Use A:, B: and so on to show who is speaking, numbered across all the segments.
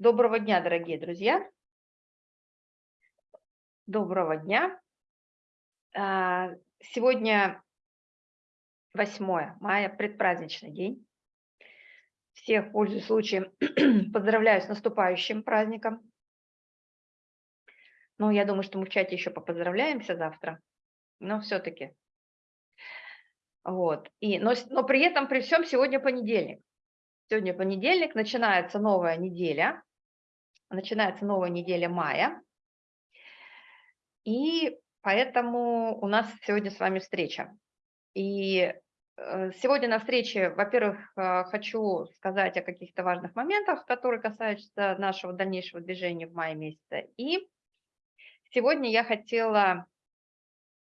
A: Доброго дня, дорогие друзья. Доброго дня. А, сегодня 8 мая, предпраздничный день. Всех, пользуясь случаем, поздравляю с наступающим праздником. Ну, я думаю, что мы в чате еще попоздравляемся завтра, но все-таки. Вот. И, но, но при этом, при всем, сегодня понедельник. Сегодня понедельник, начинается новая неделя, начинается новая неделя мая, и поэтому у нас сегодня с вами встреча. И э, сегодня на встрече, во-первых, э, хочу сказать о каких-то важных моментах, которые касаются нашего дальнейшего движения в мае месяце. И сегодня я хотела,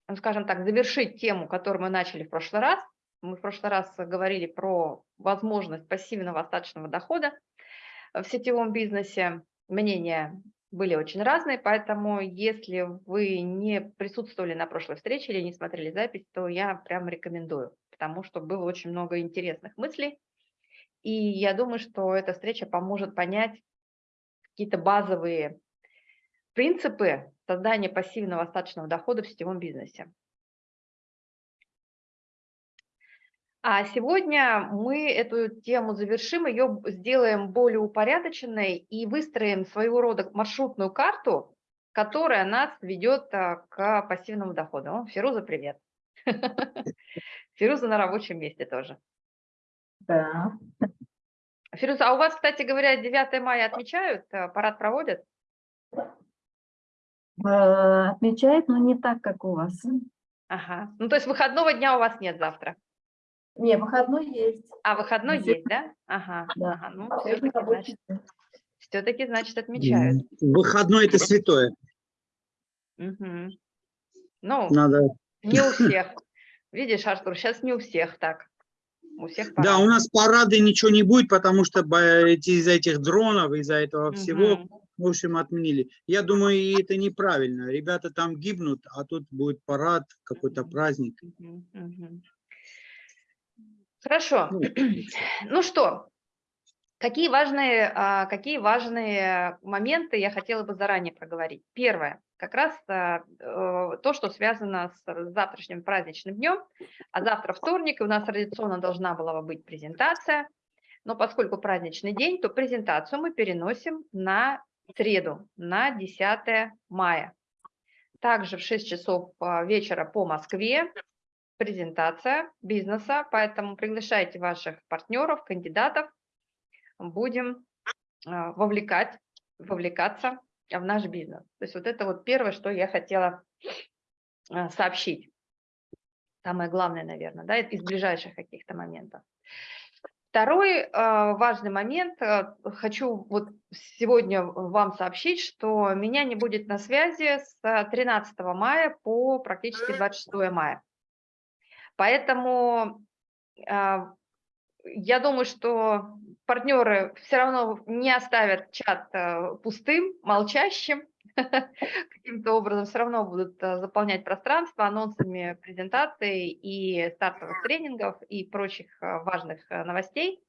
A: ну, скажем так, завершить тему, которую мы начали в прошлый раз. Мы в прошлый раз говорили про возможность пассивного остаточного дохода в сетевом бизнесе мнения были очень разные, поэтому если вы не присутствовали на прошлой встрече или не смотрели запись, то я прям рекомендую, потому что было очень много интересных мыслей, и я думаю, что эта встреча поможет понять какие-то базовые принципы создания пассивного остаточного дохода в сетевом бизнесе. А сегодня мы эту тему завершим, ее сделаем более упорядоченной и выстроим своего рода маршрутную карту, которая нас ведет а, к пассивному доходу. О, Фируза, привет. Фируза на рабочем месте тоже.
B: Да.
A: Фируза, а у вас, кстати говоря, 9 мая отмечают, а, парад проводят?
B: Э, отмечают, но не так, как у вас.
A: Ага, ну то есть выходного дня у вас нет завтра?
B: Не, выходной есть.
A: А, выходной
B: Все-
A: есть, да? Ага,
B: Да.
A: ага ну все-таки, значит, все-таки, значит, отмечают.
C: Выходной это святое.
A: Мгм. Ну,
C: Надо.
A: не у всех. Видишь, Артур, сейчас не у всех так. У всех
C: Да,
A: по-разному.
C: у нас парады ничего не будет, потому что бо- эти- из-за этих дронов, из-за этого всего,
A: Мгм.
C: в общем, отменили. Я думаю, и это неправильно. Ребята там гибнут, а тут будет парад, какой-то праздник.
A: Мгм, мгм. Хорошо.
C: Ну,
A: Ну что, какие важные, а, какие важные моменты я хотела бы заранее проговорить? Первое, как раз а, э, то, что связано с завтрашним праздничным днем, а завтра вторник, и у нас традиционно должна была бы быть презентация, но поскольку праздничный день, то презентацию мы переносим на среду, на 10 мая. Также в 6 часов а, вечера по Москве презентация бизнеса, поэтому приглашайте ваших партнеров, кандидатов, будем а, вовлекать, вовлекаться в наш бизнес. То есть вот это вот первое, что я хотела а, сообщить. Самое главное, наверное, да, из ближайших каких-то моментов. Второй а, важный момент, хочу вот сегодня вам сообщить, что меня не будет на связи с 13 мая по практически 26 мая. Поэтому а, я думаю, что партнеры все равно не оставят чат а, пустым, молчащим, каким-то образом все равно будут а, заполнять пространство анонсами презентаций и стартовых тренингов и прочих а, важных новостей.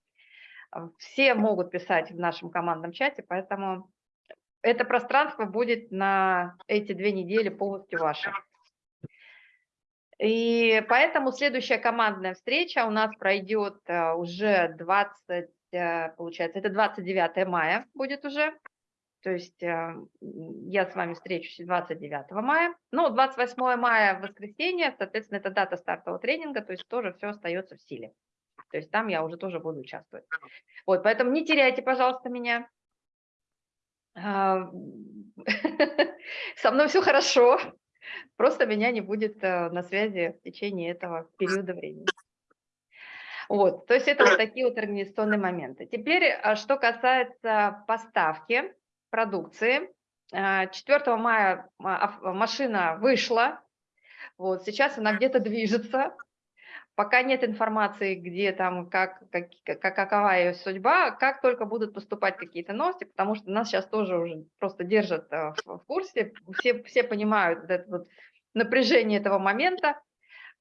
A: Все могут писать в нашем командном чате, поэтому это пространство будет на эти две недели полностью ваше. И поэтому следующая командная встреча у нас пройдет э, уже 20, э, получается, это 29 мая будет уже. То есть э, я с вами встречусь 29 мая. Ну, 28 мая, воскресенье, соответственно, это дата стартового тренинга, то есть тоже все остается в силе. То есть там я уже тоже буду участвовать. Вот, поэтому не теряйте, пожалуйста, меня. Со мной все хорошо. Просто меня не будет э, на связи в течение этого периода времени. Вот, то есть это вот такие вот организационные моменты. Теперь, а, что касается поставки продукции. А, 4 мая а, ав- машина вышла, вот, сейчас она где-то движется. Пока нет информации, где там, как, как, как- какова ее судьба, как только будут поступать какие-то новости, потому что нас сейчас тоже уже просто держат э, в, в курсе, все, все понимают вот это вот напряжение этого момента,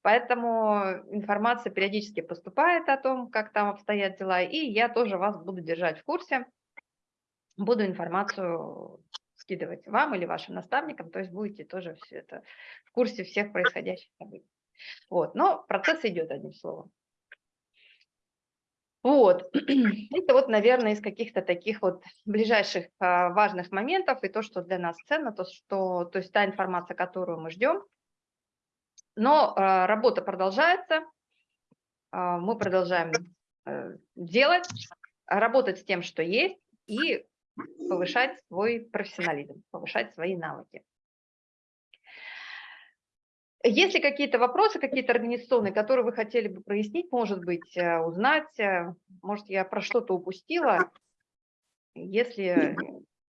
A: поэтому информация периодически поступает о том, как там обстоят дела, и я тоже вас буду держать в курсе. буду информацию скидывать вам или вашим наставникам, то есть будете тоже все это в курсе всех происходящих событий. Вот, но процесс идет, одним словом. Вот, это вот, наверное, из каких-то таких вот ближайших а, важных моментов и то, что для нас ценно, то, что, то есть та информация, которую мы ждем. Но а, работа продолжается, а, мы продолжаем э, делать, работать с тем, что есть, и повышать свой профессионализм, повышать свои навыки. Есть ли какие-то вопросы, какие-то организационные, которые вы хотели бы прояснить, может быть, э, узнать? э, Может, я про что-то упустила? Если,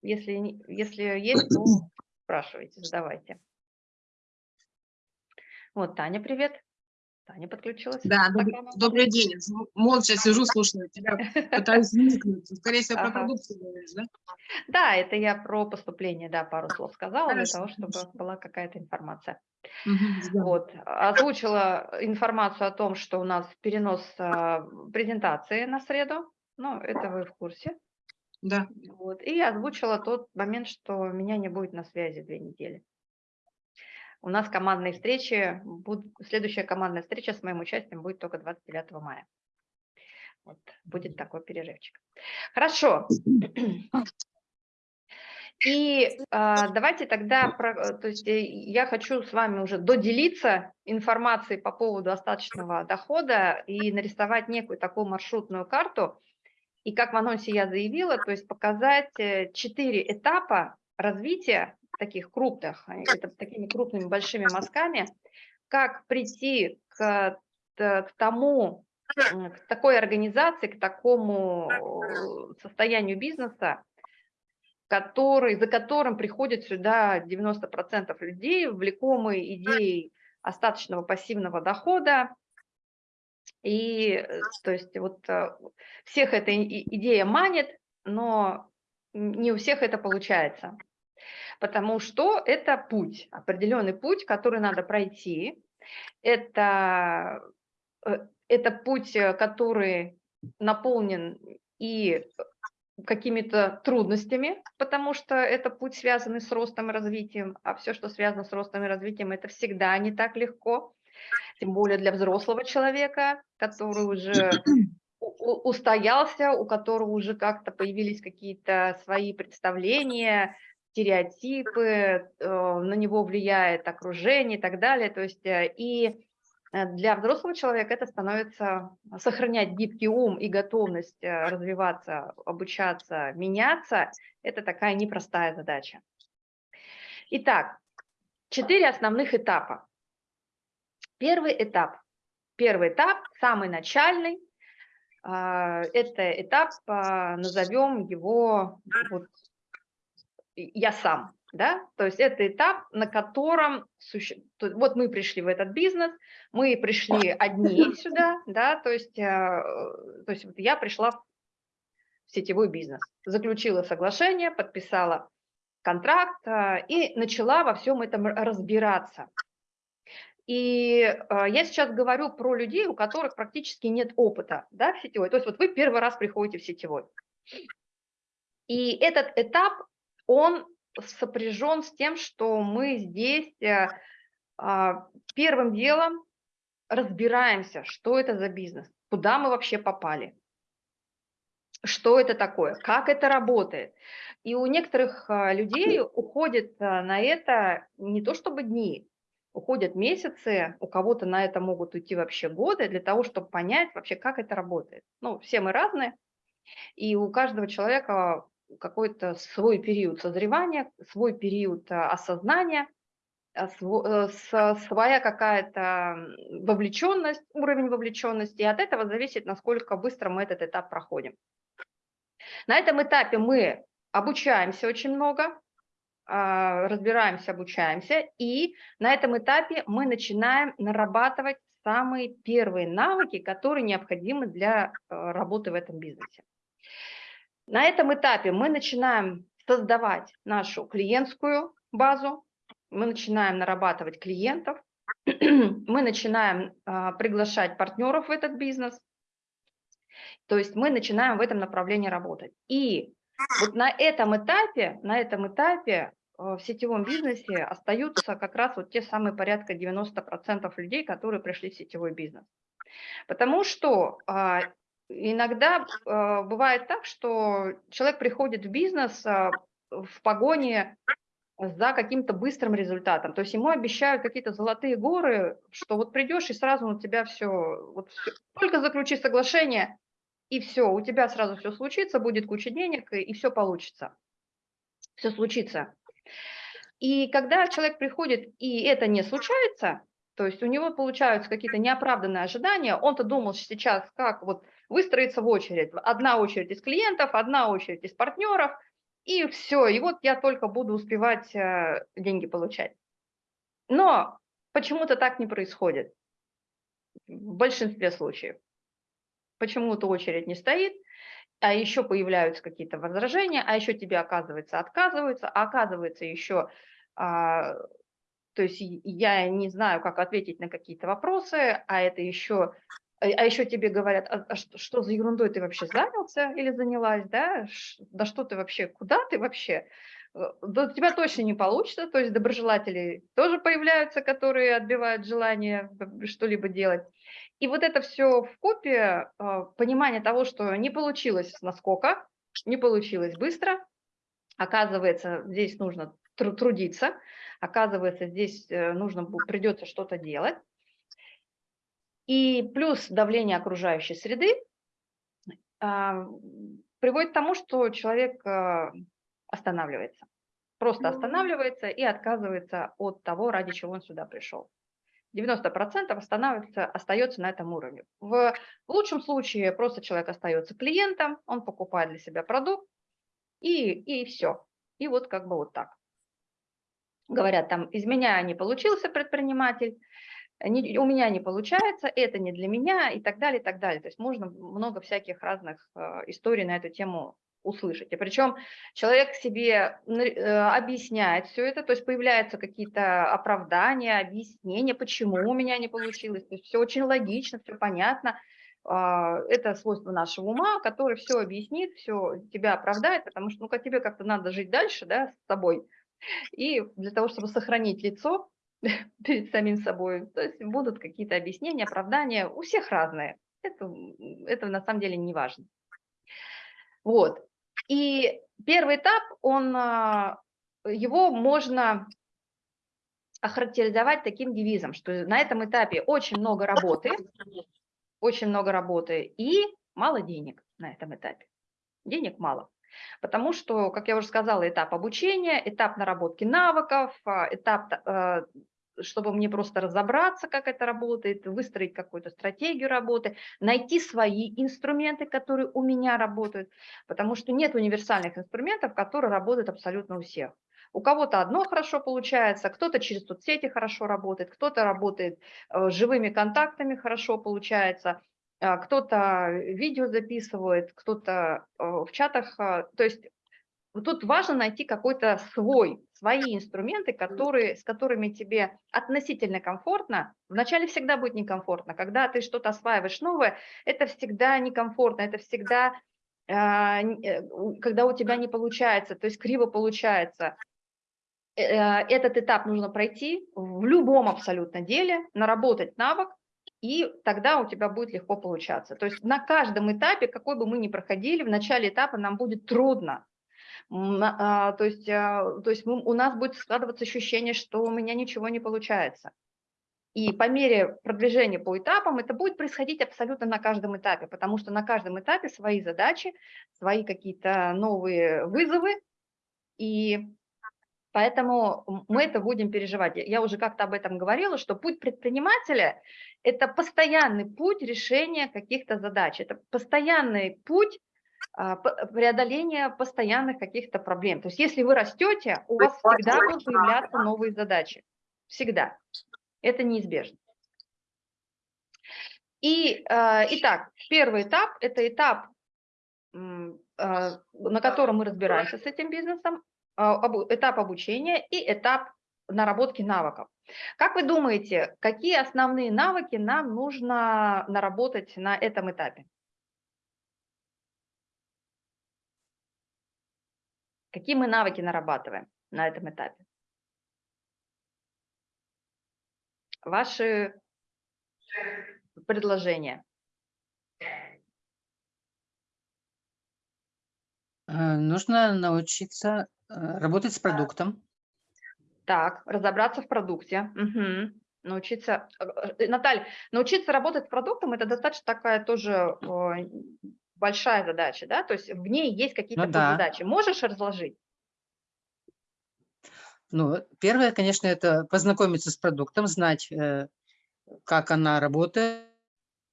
A: если, если есть, то спрашивайте, задавайте. Вот, Таня, привет. Таня подключилась.
D: Да, доб-
A: Программа.
D: добрый день. Молча сижу, слушаю тебя, пытаюсь вникнуть. Скорее всего, про
A: Ага.
D: продукцию говоришь, да?
A: Да, это я про поступление, да, пару слов сказала, для
D: Хорошо,
A: того, чтобы
D: хорошо.
A: была какая-то информация.
D: Ждем.
A: Вот, озвучила информацию о том, что у нас перенос а, презентации на среду, ну, это вы в курсе.
D: Да.
A: Вот, и озвучила тот момент, что меня не будет на связи две недели. У нас командные встречи, будут, следующая командная встреча с моим участием будет только 29 мая. Вот, будет такой перерывчик. Хорошо. И а, давайте тогда, про- то есть э, я хочу с вами уже доделиться информацией по поводу остаточного дохода и нарисовать некую такую маршрутную карту. И как в анонсе я заявила, то есть показать э, четыре этапа развития таких крупных, а, это такими крупными большими мазками, как прийти к, к тому, к такой организации, к такому э, состоянию бизнеса, который, за которым приходят сюда 90% людей, влекомые идеей остаточного пассивного дохода. И э, то есть вот э, всех эта идея манит, но не у всех это получается. Потому что это путь, определенный путь, который надо пройти. Это, э, это путь, э, который наполнен и какими-то трудностями, потому что это путь, связанный с ростом и развитием, а все, что связано с ростом и развитием, это всегда не так легко, тем более для взрослого человека, который уже устоялся, у которого уже как-то появились какие-то свои представления, стереотипы, э, на него влияет окружение и так далее. То есть э, и э, для взрослого человека это становится сохранять гибкий ум и готовность развиваться, обучаться, меняться. Это такая непростая задача. Итак, четыре основных этапа. Первый этап. Первый этап, самый начальный, это этап, назовем его вот, я сам, да, то есть это этап, на котором, суще- вот мы пришли в этот бизнес, мы пришли одни сюда, да, то есть, э, то есть вот я пришла в сетевой бизнес, заключила соглашение, подписала контракт а, и начала во всем этом разбираться. И а, я сейчас говорю про людей, у которых практически нет опыта да, в сетевой. То есть вот вы первый раз приходите в сетевой. И этот этап, он сопряжен с тем, что мы здесь э, а, первым делом разбираемся, что это за бизнес, куда мы вообще попали, что это такое, как это работает. И у некоторых а, людей уходит а, на это не то чтобы дни, уходят месяцы, у кого-то на это могут уйти вообще годы для того, чтобы понять вообще, как это работает. Ну, все мы разные, и у каждого человека какой-то свой период созревания, свой период а, осознания, э, с- своя какая-то вовлеченность, уровень вовлеченности, и от этого зависит, насколько быстро мы этот этап проходим. На этом этапе мы обучаемся очень много, а, разбираемся, обучаемся, и на этом этапе мы начинаем нарабатывать самые первые навыки, которые необходимы для э, работы в этом бизнесе. На этом этапе мы начинаем создавать нашу клиентскую базу, мы начинаем нарабатывать клиентов, мы начинаем а, приглашать партнеров в этот бизнес, то есть мы начинаем в этом направлении работать. И Вот на этом этапе, на этом этапе э, в сетевом бизнесе остаются как раз вот те самые порядка 90% людей, которые пришли в сетевой бизнес. Потому что а, иногда а, бывает так, что человек приходит в бизнес а, в погоне за каким-то быстрым результатом. То есть ему обещают какие-то золотые горы, что вот придешь и сразу у тебя все, вот всё, только заключи соглашение, и все, у тебя сразу все случится, будет куча денег, и, все получится. Все случится. И когда человек приходит, и это не случается, то есть у него получаются какие-то неоправданные ожидания, он-то думал сейчас, как вот выстроиться в очередь. Одна очередь из клиентов, одна очередь из партнеров – и все, и вот я только буду успевать э, деньги получать. Но почему-то так не происходит в большинстве случаев. Почему-то очередь не стоит, а еще появляются какие-то возражения, а еще тебе, оказывается, отказываются, а оказывается еще, а, то есть я не знаю, как ответить на какие-то вопросы, а это еще а, а еще тебе говорят, а, а что, что за ерундой ты вообще занялся или занялась, да? Ш, да что ты вообще, куда ты вообще? Э, да у тебя точно не получится, то есть доброжелатели тоже появляются, которые отбивают желание что-либо делать. И вот это все в купе, а, понимание того, что не получилось насколько, не получилось быстро, оказывается, здесь нужно трудиться, оказывается, здесь э, нужно придется что-то делать. И плюс давление окружающей среды а, приводит к тому, что человек а, останавливается. Просто останавливается и отказывается от того, ради чего он сюда пришел. 90% останавливается, остается на этом уровне. В лучшем случае просто человек остается клиентом, он покупает для себя продукт, и, и все. И вот как бы вот так. Говорят, там, из меня не получился предприниматель, не, у меня не получается, это не для меня и так далее, и так далее. То есть можно много всяких разных э, историй на эту тему услышать. И причем человек себе э, объясняет все это, то есть появляются какие-то оправдания, объяснения, почему у меня не получилось. То есть все очень логично, все понятно. Э, это свойство нашего ума, который все объяснит, все тебя оправдает, потому что ну, как тебе как-то надо жить дальше да, с собой. И для того, чтобы сохранить лицо, перед самим собой. То есть будут какие-то объяснения, оправдания, у всех разные. Это, это на самом деле не важно. Вот. И первый этап, он, а, его можно охарактеризовать таким девизом, что на этом этапе очень много работы, очень много работы и мало денег на этом этапе. Денег мало. Потому что, как я уже сказала, этап обучения, этап наработки навыков, а, этап э, чтобы мне просто разобраться, как это работает, выстроить какую-то стратегию работы, найти свои инструменты, которые у меня работают, потому что нет универсальных инструментов, которые работают абсолютно у всех. У кого-то одно хорошо получается, кто-то через соцсети хорошо работает, кто-то работает э, живыми контактами хорошо получается, э, кто-то видео записывает, кто-то э, в чатах. То есть тут важно найти какой-то свой свои инструменты, которые, с которыми тебе относительно комфортно. Вначале всегда будет некомфортно. Когда ты что-то осваиваешь новое, это всегда некомфортно, это всегда, а, э, когда у тебя не получается, то есть криво получается. Э, этот этап нужно пройти в любом абсолютно деле, наработать навык, и тогда у тебя будет легко получаться. То есть на каждом этапе, какой бы мы ни проходили, в начале этапа нам будет трудно, то есть, а, то есть мы, у нас будет складываться ощущение, что у меня ничего не получается. И по мере продвижения по этапам это будет происходить абсолютно на каждом этапе, потому что на каждом этапе свои задачи, свои какие-то новые вызовы, и поэтому мы это будем переживать. Я уже как-то об этом говорила, что путь предпринимателя – это постоянный путь решения каких-то задач, это постоянный путь а, преодоление постоянных каких-то проблем. То есть если вы растете, у вас всегда будут появляться новые задачи. Всегда. Это неизбежно. И, а, итак, первый этап – это этап, а, на котором мы разбираемся с этим бизнесом, этап обучения и этап наработки навыков. Как вы думаете, какие основные навыки нам нужно наработать на этом этапе? Какие мы навыки нарабатываем на этом этапе? Ваши предложения.
E: Э, Нужно научиться э, работать с продуктом.
A: Так, разобраться в продукте. Мгм. Научиться, э, Наталья, научиться работать с продуктом – это достаточно такая тоже большая задача, да? То есть в ней есть какие-то
E: Ну да.
A: задачи. Можешь разложить?
E: Ну, первое, конечно, это познакомиться с продуктом, знать, э, как она работает,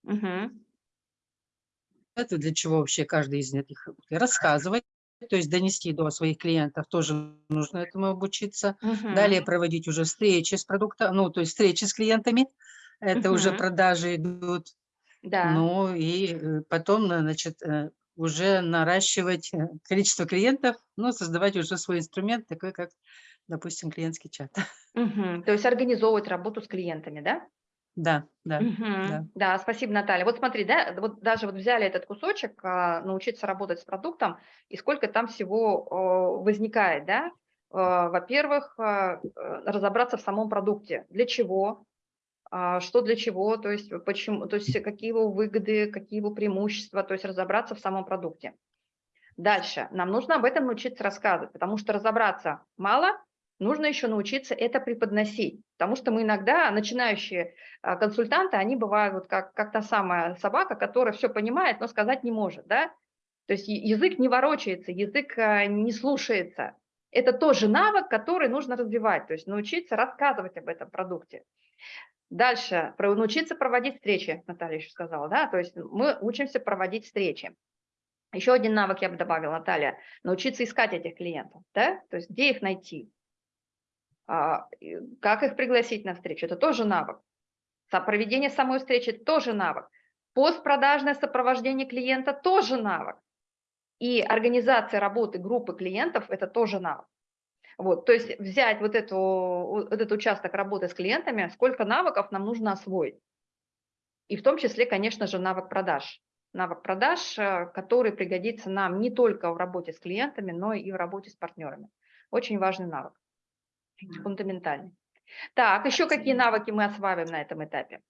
A: Мгм.
E: для чего вообще каждый из этих рассказывать, то есть донести до своих клиентов тоже нужно этому обучиться. Далее
A: Мгм.
E: проводить уже встречи с продуктом, ну, то есть встречи с клиентами, это уже
A: Мгм.
E: продажи идут.
A: Да.
E: Ну и э, потом, значит, э, уже наращивать э, количество клиентов, ну, создавать уже свой инструмент, такой как, допустим, клиентский чат.
A: Мгм. То есть организовывать работу с клиентами, да?
E: Да, да.
A: Мгм.
E: да.
A: Да, спасибо, Наталья. Вот смотри, да, вот даже вот взяли этот кусочек, а, научиться работать с продуктом, и сколько там всего возникает, да? Во-первых, разобраться в самом продукте. Для чего? А, Что для чего? То есть почему? То есть какие его выгоды, какие его преимущества? То есть разобраться в самом продукте. Дальше. Нам нужно об этом научиться рассказывать, потому что разобраться мало, нужно еще научиться это преподносить. Потому что мы иногда, начинающие а, консультанты, они бывают вот как, как та самая собака, которая все понимает, но сказать не может. Да? То есть язык не ворочается, язык а, не слушается. Это тоже навык, который нужно развивать, то есть научиться рассказывать об этом продукте. Дальше, научиться проводить встречи, Наталья еще сказала, да, то есть мы учимся проводить встречи. Еще один навык я бы добавила, Наталья, научиться искать этих клиентов, да, то есть где их найти, А, как их пригласить на встречу, это тоже навык. Проведение самой встречи – тоже навык. Постпродажное сопровождение клиента – тоже навык. И организация работы группы клиентов – это тоже навык. Вот, то есть взять вот, эту, вот этот участок работы с клиентами, сколько навыков нам нужно освоить. И в том числе, конечно же, навык продаж. Навык продаж, э, который пригодится нам не только в работе с клиентами, но и в работе с партнерами. Очень важный навык, фундаментальный. Так, еще какие навыки мы осваиваем на этом этапе?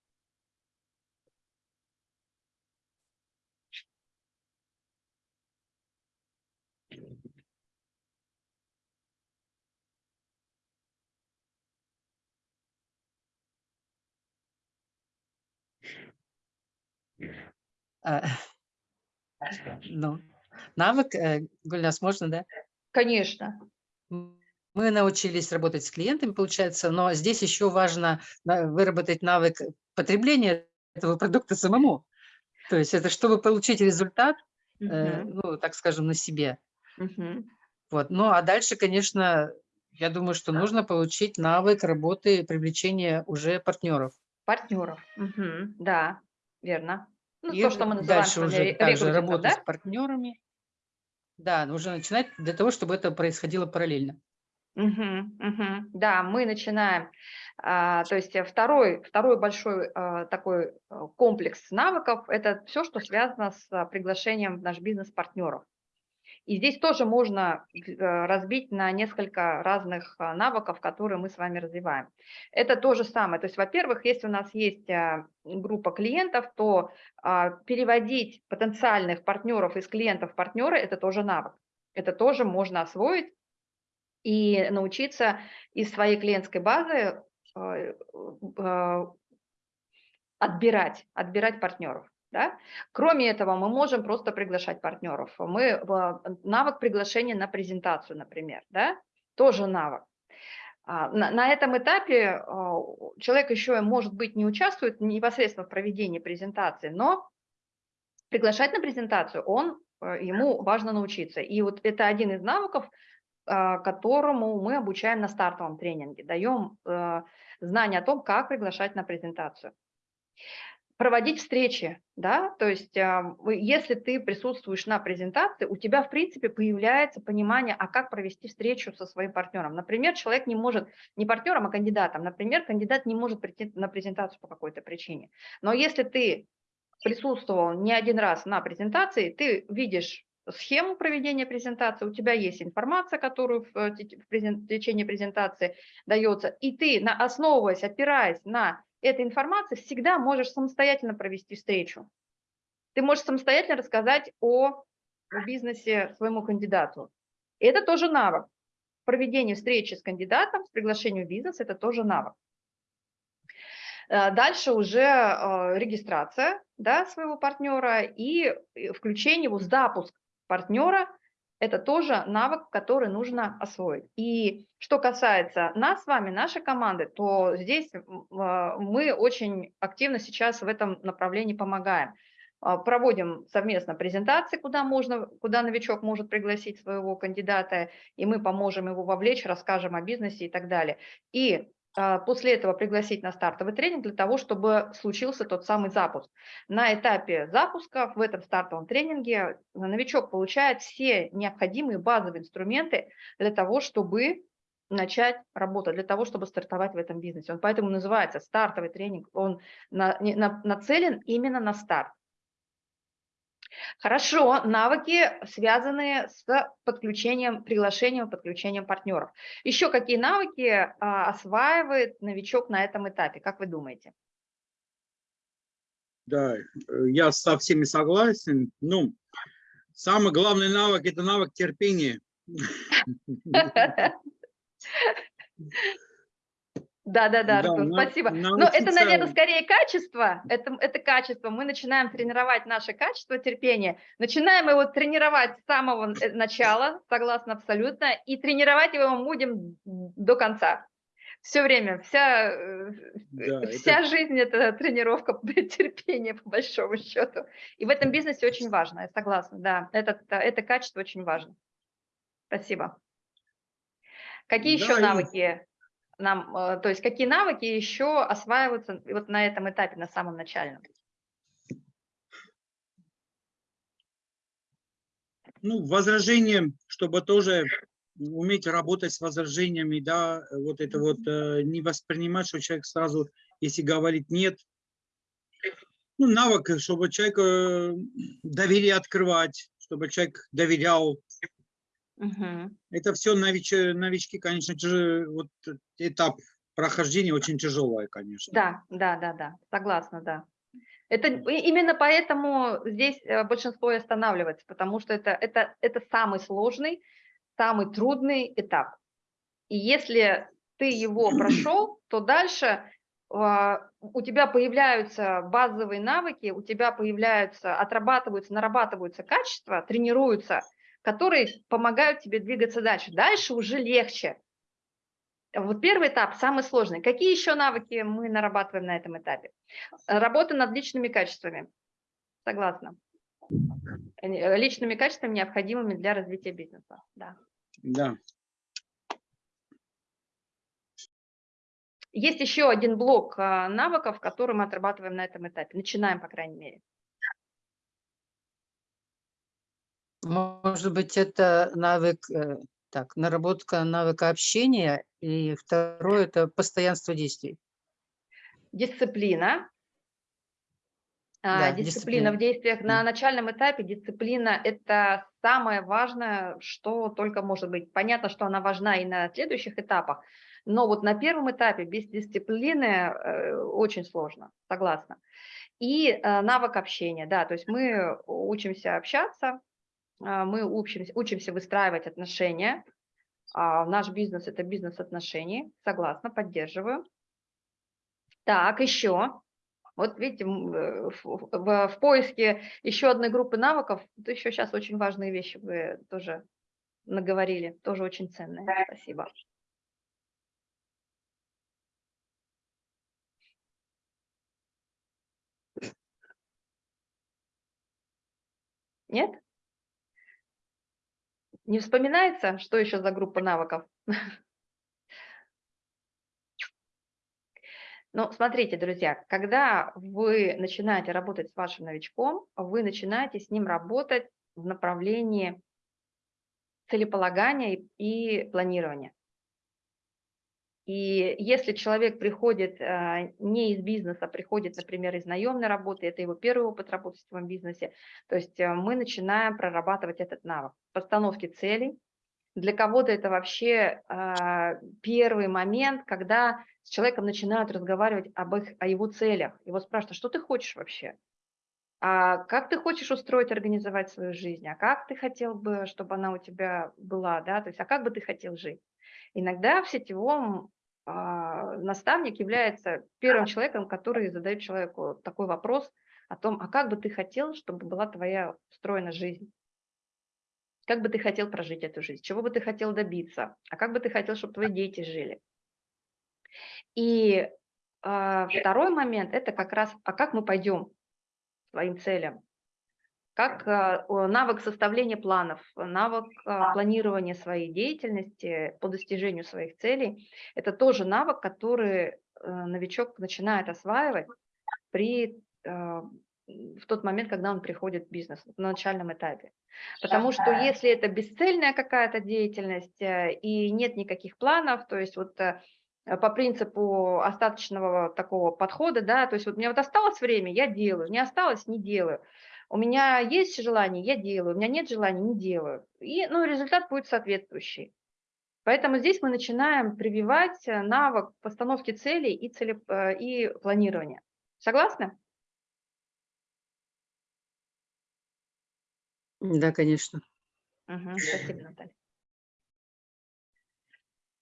E: Ну, навык, э, Гульнас, можно, да?
A: Конечно.
E: Мы научились работать с клиентами, получается, но здесь еще важно на- выработать навык потребления этого продукта самому. То есть это чтобы получить результат, э,
A: Мгм,
E: ну, так скажем, на себе.
A: мгм.
E: Вот. Ну, а дальше, конечно, я думаю, что нужно получить навык работы, привлечения уже партнеров.
A: Партнеров. Мгм, Да, верно. Ну,
E: И
A: то, что мы называем
E: дальше уже также работать
A: да?
E: с партнерами. Да, нужно начинать для того, чтобы это происходило параллельно.
A: Мгм, мгм. Да, мы начинаем, а, то есть э, второй, второй большой а, такой э, комплекс навыков– это все, что связано с а, приглашением в наш бизнес партнеров. И здесь тоже можно э, разбить на несколько разных а, навыков, которые мы с вами развиваем. Это то же самое. То есть, во-первых, если у нас есть а, группа клиентов, то а, переводить потенциальных партнеров из клиентов в партнеры– это тоже навык. Это тоже можно освоить и научиться из своей клиентской базы э, э, отбирать, отбирать партнеров. Да? Кроме этого, мы можем просто приглашать партнеров. Мы, э, навык приглашения на презентацию, например, да? тоже навык. А, На, на этом этапе э, человек еще, может быть, не участвует непосредственно в проведении презентации, но приглашать на презентацию он, э, ему важно научиться. И вот это один из навыков, а, которому мы обучаем на стартовом тренинге, даем э, знания о том, как приглашать на презентацию. Проводить встречи, да, то есть если ты присутствуешь на презентации, у тебя, в принципе, появляется понимание, а как провести встречу со своим партнером. Например, человек не может, не партнером, а кандидатом, например, кандидат не может прийти на презентацию по какой-то причине. Но если ты присутствовал не один раз на презентации, ты видишь схему проведения презентации, у тебя есть информация, которую в, э, течение презентации дается, и ты, основываясь, опираясь на этой информации, всегда можешь самостоятельно провести встречу. Ты можешь самостоятельно рассказать о, бизнесе своему кандидату. И это тоже навык. Проведение встречи с кандидатом, с приглашением в бизнес – это тоже навык. Э, Дальше уже э, регистрация да, своего партнера и э, включение его, запуск партнера – это тоже навык, который нужно освоить. И что касается нас с вами, нашей команды, то здесь э, мы очень активно сейчас в этом направлении помогаем. А, Проводим совместно презентации, куда, можно, куда новичок может пригласить своего кандидата, и мы поможем его вовлечь, расскажем о бизнесе и так далее. И а, после этого пригласить на стартовый тренинг для того, чтобы случился тот самый запуск. На этапе запуска в этом стартовом тренинге новичок получает все необходимые базовые инструменты для того, чтобы начать работать, для того, чтобы стартовать в этом бизнесе. Он поэтому называется стартовый тренинг, он на- на- нацелен именно на старт. Хорошо, навыки, связанные с подключением, приглашением, подключением партнеров. Еще какие навыки а, осваивает новичок на этом этапе, как вы думаете?
C: Да, э, я со всеми согласен. Ну, самый главный навык – это навык терпения.
A: Да, да, да,
C: Да,
A: Артур,
C: на-
A: спасибо. Но это, наверное, скорее качество. Это, это качество. Мы начинаем тренировать наше качество терпения. Начинаем его тренировать с самого э, начала, согласна абсолютно, и тренировать его мы будем до конца. Все время, вся, э,
C: Да, это-
A: вся жизнь – это тренировка терпения, по большому счету. И в этом бизнесе очень важно, я согласна, да, это, это качество очень важно. Спасибо. Какие еще
C: Да, и-
A: навыки нам, э, то есть какие навыки еще осваиваются вот на этом этапе, на самом начальном?
C: Ну, возражение, чтобы тоже уметь работать с возражениями, да, вот это вот э, не воспринимать, что человек сразу, если говорит нет, ну, навык, чтобы человек э, доверие открывать, чтобы человек доверял.
A: Мгм.
C: Это все нович- новички, конечно, тяжело, вот этап прохождения очень тяжелое, конечно.
A: Да, да, да, да, согласна, да. Это именно поэтому здесь э, большинство и останавливается, потому что это, это, это самый сложный, самый трудный этап. И если ты его прошел, то дальше а, у тебя появляются базовые навыки, у тебя появляются, отрабатываются, нарабатываются качества, тренируются, которые помогают тебе двигаться дальше. Дальше уже легче. Вот первый этап самый сложный. Какие еще навыки мы нарабатываем на этом этапе? Работа над личными качествами. Согласна. Э, Личными качествами, необходимыми для развития бизнеса. Да.
C: Да.
A: Есть еще один блок а, навыков, который мы отрабатываем на этом этапе. Начинаем, по крайней мере.
E: Может быть, это навык, э, так, наработка навыка общения, и второе – это постоянство действий.
A: Дисциплина. А,
E: Да,
A: Дисциплина
E: дисциплина.
A: в действиях на начальном этапе. Дисциплина – это самое важное, что только может быть. Понятно, что она важна и на следующих этапах, но вот на первом этапе без дисциплины э, очень сложно, согласна. И э, навык общения, да, то есть мы учимся общаться, мы учимся, учимся выстраивать отношения. А, Наш бизнес – это бизнес отношений, согласна, поддерживаю. Так, еще. Вот видите, э, в, в- в поиске еще одной группы навыков, это еще сейчас очень важные вещи вы тоже наговорили, тоже очень ценные. Спасибо. Нет? Не вспоминается, что еще за группа навыков? Ну, смотрите, друзья, когда вы начинаете работать с вашим новичком, вы начинаете с ним работать в направлении целеполагания и планирования. И если человек приходит а, не из бизнеса, а приходит, например, из наемной работы, это его первый опыт работы в своем бизнесе, то есть а, мы начинаем прорабатывать этот навык постановки целей. Для кого-то это вообще а, первый момент, когда с человеком начинают разговаривать об их, о его целях. Его спрашивают, что ты хочешь вообще? А как ты хочешь устроить, организовать свою жизнь? А как ты хотел бы, чтобы она у тебя была? Да? То есть, а как бы ты хотел жить? Иногда в сетевом наставник является первым человеком, который задает человеку такой вопрос о том, а как бы ты хотел, чтобы была твоя устроена жизнь? Как бы ты хотел прожить эту жизнь? Чего бы ты хотел добиться? А как бы ты хотел, чтобы твои дети жили? И а, второй момент – это как раз, а как мы пойдем к своим целям? Как а, навык составления планов, навык а, планирования своей деятельности по достижению своих целей. Это тоже навык, который э, новичок начинает осваивать при, в тот момент, когда он приходит в бизнес, на начальном этапе. Потому что если это бесцельная какая-то деятельность э, и нет никаких планов, то есть вот э, по принципу остаточного такого подхода, да, то есть вот мне вот осталось время, я делаю, не осталось, не делаю. У меня есть желание, я делаю, у меня нет желания, не делаю. И ну, результат будет соответствующий. Поэтому здесь мы начинаем прививать э, навык постановки целей и, цели, э, и планирования. Согласны?
E: Да, конечно.
A: Угу, спасибо, Наталья.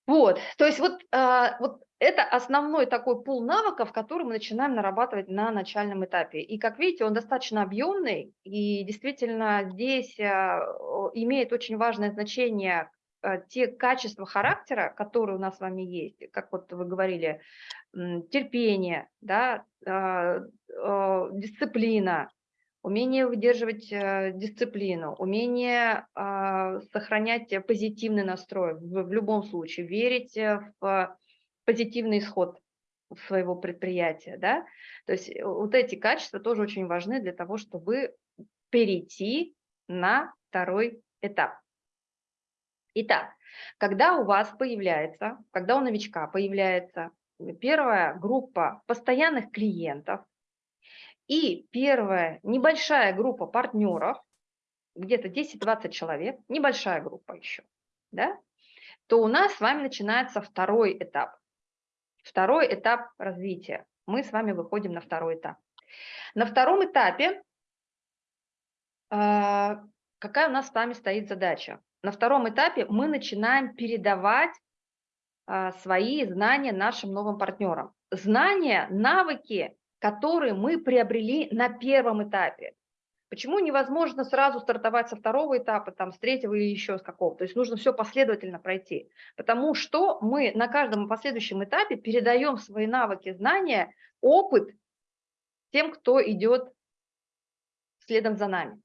A: Вот, то есть вот, а, вот это основной такой пул навыков, который мы начинаем нарабатывать на начальном этапе. И как видите, он достаточно объемный, и действительно здесь а, имеет очень важное значение а, те качества характера, которые у нас с вами есть, как вот вы говорили, терпение, да, дисциплина, умение выдерживать э, дисциплину, умение сохранять позитивный настрой в, любом случае, верить э, в позитивный исход своего предприятия. Да? То есть э, вот эти качества тоже очень важны для того, чтобы перейти на второй этап. Итак, когда у вас появляется, когда у новичка появляется первая группа постоянных клиентов, и первая небольшая группа партнеров, где-то 10-20 человек, небольшая группа еще, да, то у нас с вами начинается второй этап. Второй этап развития. Мы с вами выходим на второй этап. На втором этапе э, какая у нас с вами стоит задача? На втором этапе мы начинаем передавать э, свои знания нашим новым партнерам. Знания, навыки которые мы приобрели на первом этапе. Почему невозможно сразу стартовать со второго этапа, там, с третьего или еще с какого? То есть нужно все последовательно пройти. Потому что мы на каждом последующем этапе передаем свои навыки, знания, опыт тем, кто идет следом за нами.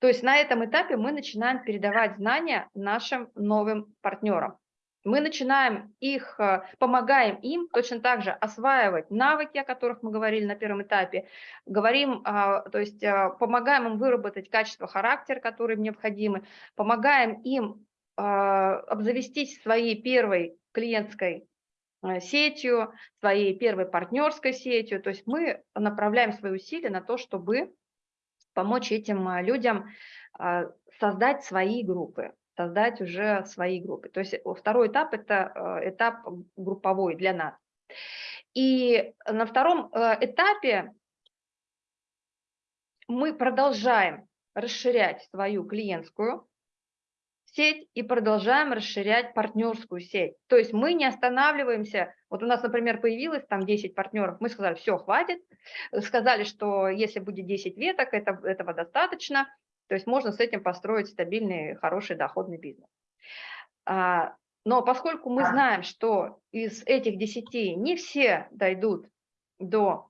A: То есть на этом этапе мы начинаем передавать знания нашим новым партнерам мы начинаем их, э, помогаем им точно так же осваивать навыки, о которых мы говорили на первом этапе, говорим, а, то есть э, помогаем им выработать качество характера, которые им необходимы, помогаем им а, обзавестись своей первой клиентской э, сетью, своей первой партнерской сетью, то есть мы направляем свои усилия на то, чтобы помочь этим людям а, создать свои группы, создать уже свои группы. То есть второй этап – это э, этап групповой для нас. И на втором э, этапе мы продолжаем расширять свою клиентскую сеть и продолжаем расширять партнерскую сеть. То есть мы не останавливаемся. Вот у нас, например, появилось там 10 партнеров, мы сказали, все, хватит. Сказали, что если будет 10 веток, это, этого достаточно. То есть можно с этим построить стабильный, хороший доходный бизнес. А, но поскольку мы знаем, что из этих 10 не все дойдут до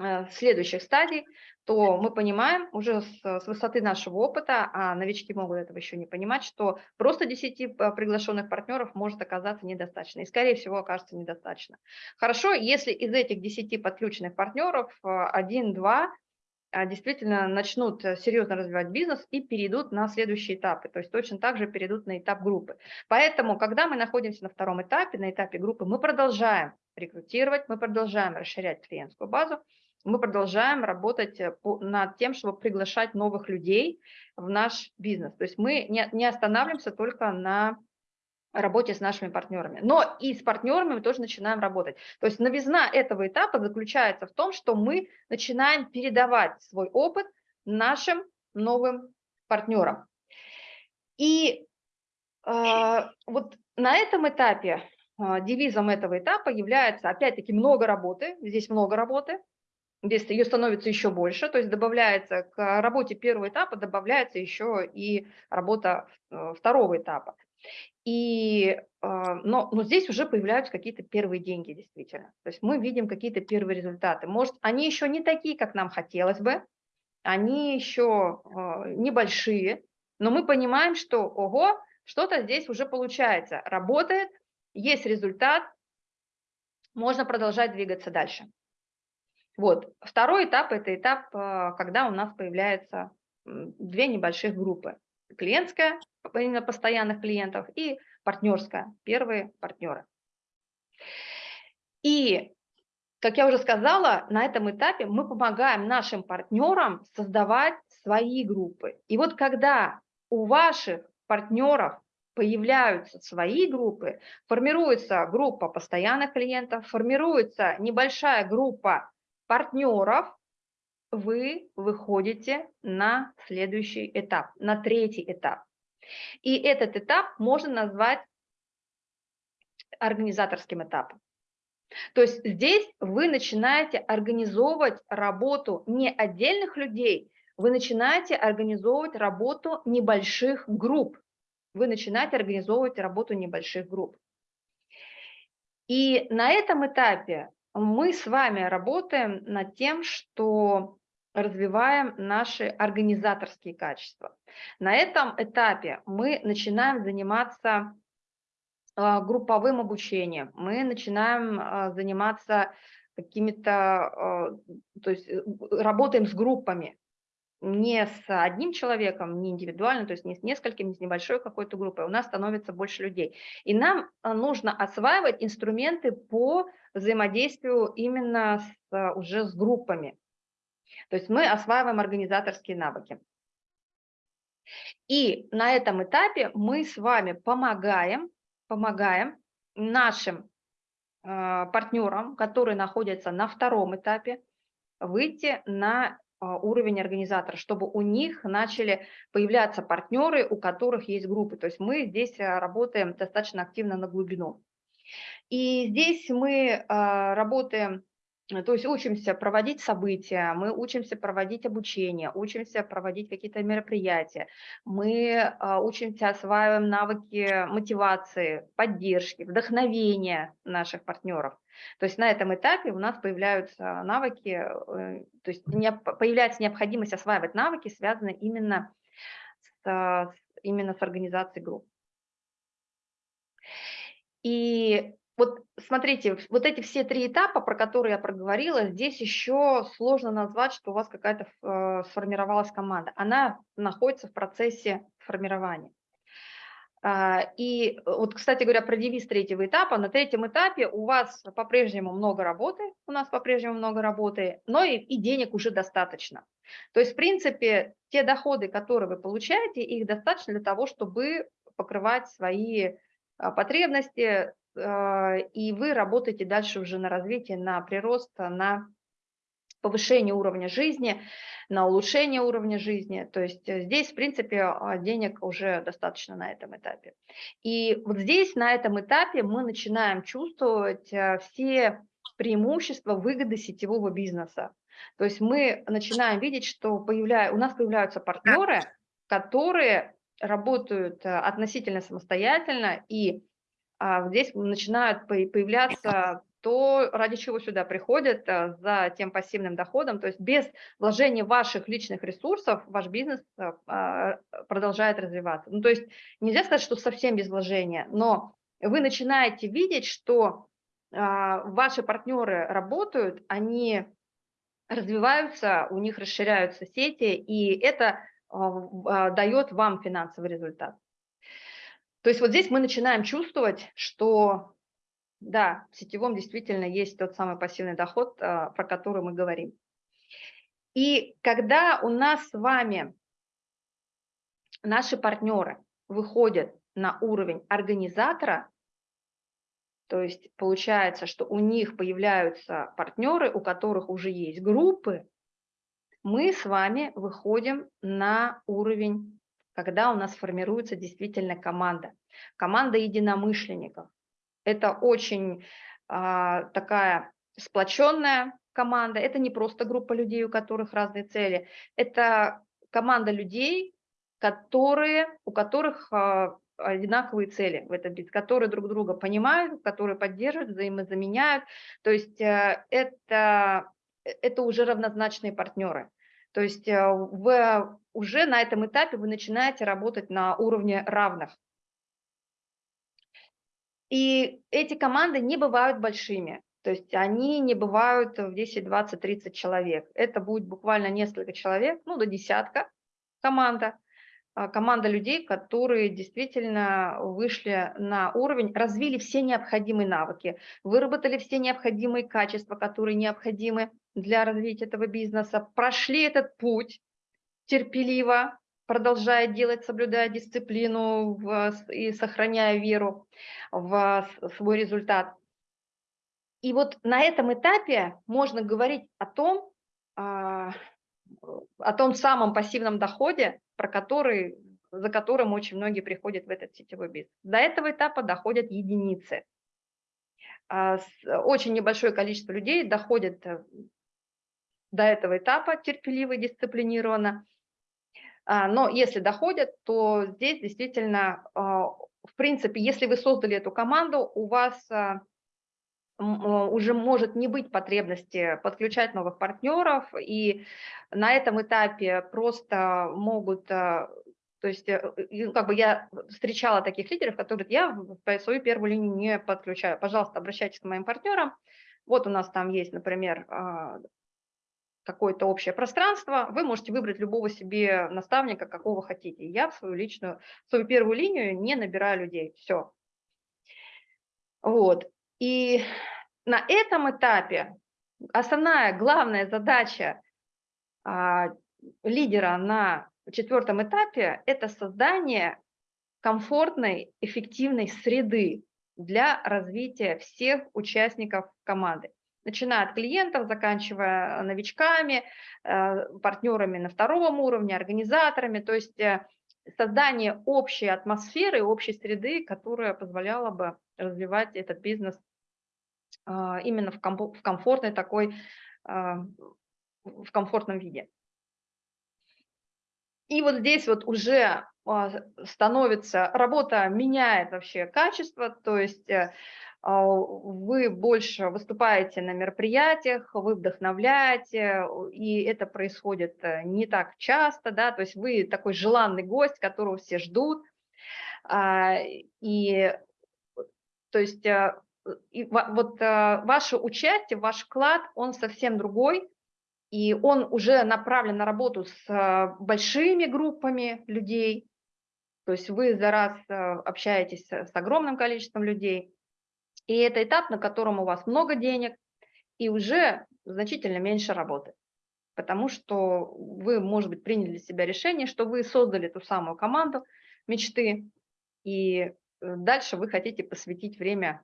A: э, следующих стадий, то мы понимаем уже с, с высоты нашего опыта, а новички могут этого еще не понимать, что просто 10 э, приглашенных партнеров может оказаться недостаточно, и скорее всего окажется недостаточно. Хорошо, если из этих 10 подключенных партнеров 1-2 э, действительно начнут э, серьезно развивать бизнес и перейдут на следующие этапы, то есть точно так же перейдут на этап группы. Поэтому, когда мы находимся на втором этапе, на этапе группы, мы продолжаем рекрутировать, мы продолжаем расширять клиентскую базу, мы продолжаем работать э, над тем, чтобы приглашать новых людей в наш бизнес. То есть мы не останавливаемся только на работе с нашими партнерами. Но и с партнерами мы тоже начинаем работать. То есть новизна этого этапа заключается в том, что мы начинаем передавать свой опыт нашим новым партнерам. И э, вот на этом этапе, э, девизом этого этапа является, опять-таки, много работы, здесь много работы, здесь ее становится еще больше, то есть добавляется к работе первого этапа, добавляется еще и работа э, второго этапа. И, а, но, но здесь уже появляются какие-то первые деньги, действительно. То есть мы видим какие-то первые результаты. Может, они еще не такие, как нам хотелось бы, они еще а, небольшие, но мы понимаем, что, ого, что-то здесь уже получается, работает, есть результат, можно продолжать двигаться дальше. Вот. Второй этап – это этап, а, когда у нас появляются две небольших группы. Клиентская, именно постоянных клиентов, и партнерская, первые партнеры. И, как я уже сказала, на этом этапе мы помогаем нашим партнерам создавать свои группы. И вот когда у ваших партнеров появляются свои группы, формируется группа постоянных клиентов, формируется небольшая группа партнеров, вы выходите на следующий этап, на третий этап. И этот этап можно назвать организаторским этапом. То есть здесь вы начинаете организовывать работу не отдельных людей, вы начинаете организовывать работу небольших групп. Вы начинаете организовывать работу небольших групп. И на этом этапе мы с вами работаем над тем, что развиваем наши организаторские качества. На этом этапе мы начинаем заниматься а, групповым обучением, мы начинаем а, заниматься какими-то, а, то есть э, работаем с группами, не с одним человеком, не индивидуально, то есть не с несколькими, не с небольшой какой-то группой, у нас становится больше людей. И нам нужно осваивать инструменты по взаимодействию именно с, уже с группами. То есть мы осваиваем организаторские навыки. И на этом этапе мы с вами помогаем, помогаем нашим э, партнерам, которые находятся на втором этапе, выйти на э, уровень организатора, чтобы у них начали появляться партнеры, у которых есть группы. То есть мы здесь э, работаем достаточно активно на глубину. И здесь мы работаем то есть учимся проводить события, мы учимся проводить обучение, учимся проводить какие-то мероприятия, мы а, учимся, осваиваем навыки мотивации, поддержки, вдохновения наших партнеров. То есть на этом этапе у нас появляются навыки, э, то есть появляется необходимость осваивать навыки, связанные именно с, именно с организацией групп. И вот смотрите, вот эти все три этапа, про которые я проговорила, здесь еще сложно назвать, что у вас какая-то э, сформировалась команда. Она находится в процессе формирования. А, и вот, кстати говоря, про девиз третьего этапа. На третьем этапе у вас по-прежнему много работы, у нас по-прежнему много работы, но и, и денег уже достаточно. То есть, в принципе, те доходы, которые вы получаете, их достаточно для того, чтобы покрывать свои а, потребности, и вы работаете дальше уже на развитие, на прирост, на повышение уровня жизни, на улучшение уровня жизни. То есть э, здесь, в принципе, а, денег уже достаточно на этом этапе. И вот здесь, на этом этапе, мы начинаем чувствовать э, все преимущества выгоды сетевого бизнеса. То есть мы начинаем видеть, что появля... у нас появляются партнеры, которые работают э, относительно самостоятельно и а здесь начинают появляться то, ради чего сюда приходят э, за тем пассивным доходом. То есть без вложения ваших личных ресурсов ваш бизнес э, а, продолжает развиваться. Ну, то есть нельзя сказать, что совсем без вложения, но вы начинаете видеть, что а, ваши партнеры работают, они развиваются, у них расширяются сети, и это а, а, дает вам финансовый результат. То есть вот здесь мы начинаем чувствовать, что да, в сетевом действительно есть тот самый пассивный доход, а, про который мы говорим. И когда у нас с вами наши партнеры выходят на уровень организатора, то есть получается, что у них появляются партнеры, у которых уже есть группы, мы с вами выходим на уровень, когда у нас формируется действительно команда. Команда единомышленников. Это очень а, такая сплоченная команда. Это не просто группа людей, у которых разные цели. Это команда людей, которые, у которых а, одинаковые цели в этом бизнесе, которые друг друга понимают, которые поддерживают, взаимозаменяют. То есть э, это, это уже равнозначные партнеры. То есть э, в, уже на этом этапе вы начинаете работать на уровне равных. И эти команды не бывают большими. То есть они не бывают в 10, 20, 30 человек. Это будет буквально несколько человек, ну до десятка команда. А, команда людей, которые действительно вышли на уровень, развили все необходимые навыки, выработали все необходимые качества, которые необходимы для развития этого бизнеса, прошли этот путь терпеливо, продолжая делать, соблюдая дисциплину в, и сохраняя веру в свой результат. И вот на этом этапе можно говорить о том, а, о том самом пассивном доходе, про который, за которым очень многие приходят в этот сетевой бизнес. До этого этапа доходят единицы. А, очень небольшое количество людей доходит э, до этого этапа терпеливо и дисциплинированно. А, но если доходят, то здесь действительно, в принципе, если вы создали эту команду, у вас уже может не быть потребности подключать новых партнеров, и на этом этапе просто могут, то есть э, как бы я встречала таких лидеров, которые я в свою первую линию не подключаю. Пожалуйста, обращайтесь к моим партнерам. Вот у нас там есть, например, а, какое-то общее пространство, вы можете выбрать любого себе наставника, какого хотите. Я в свою личную, в свою первую линию не набираю людей, все. Вот. И на этом этапе основная, главная задача а, лидера на четвертом этапе – это создание комфортной, эффективной среды для развития всех участников команды, начиная от клиентов, заканчивая новичками, э, партнерами на втором уровне, организаторами, то есть э, создание общей атмосферы, общей среды, которая позволяла бы развивать этот бизнес а, именно в комфортной такой, а, в комфортном виде. И вот здесь вот уже а, становится, работа меняет вообще качество, то есть э, вы больше выступаете на мероприятиях, вы вдохновляете, и это происходит э, не так часто, да, то есть вы такой желанный гость, которого все ждут, и то есть э, и вот ваше участие, ваш вклад, он совсем другой, и он уже направлен на работу с большими группами людей, то есть вы за раз общаетесь с огромным количеством людей, и это этап, на котором у вас много денег и уже значительно меньше работы, потому что вы, может быть, приняли для себя решение, что вы создали ту самую команду мечты, и э, дальше вы хотите посвятить время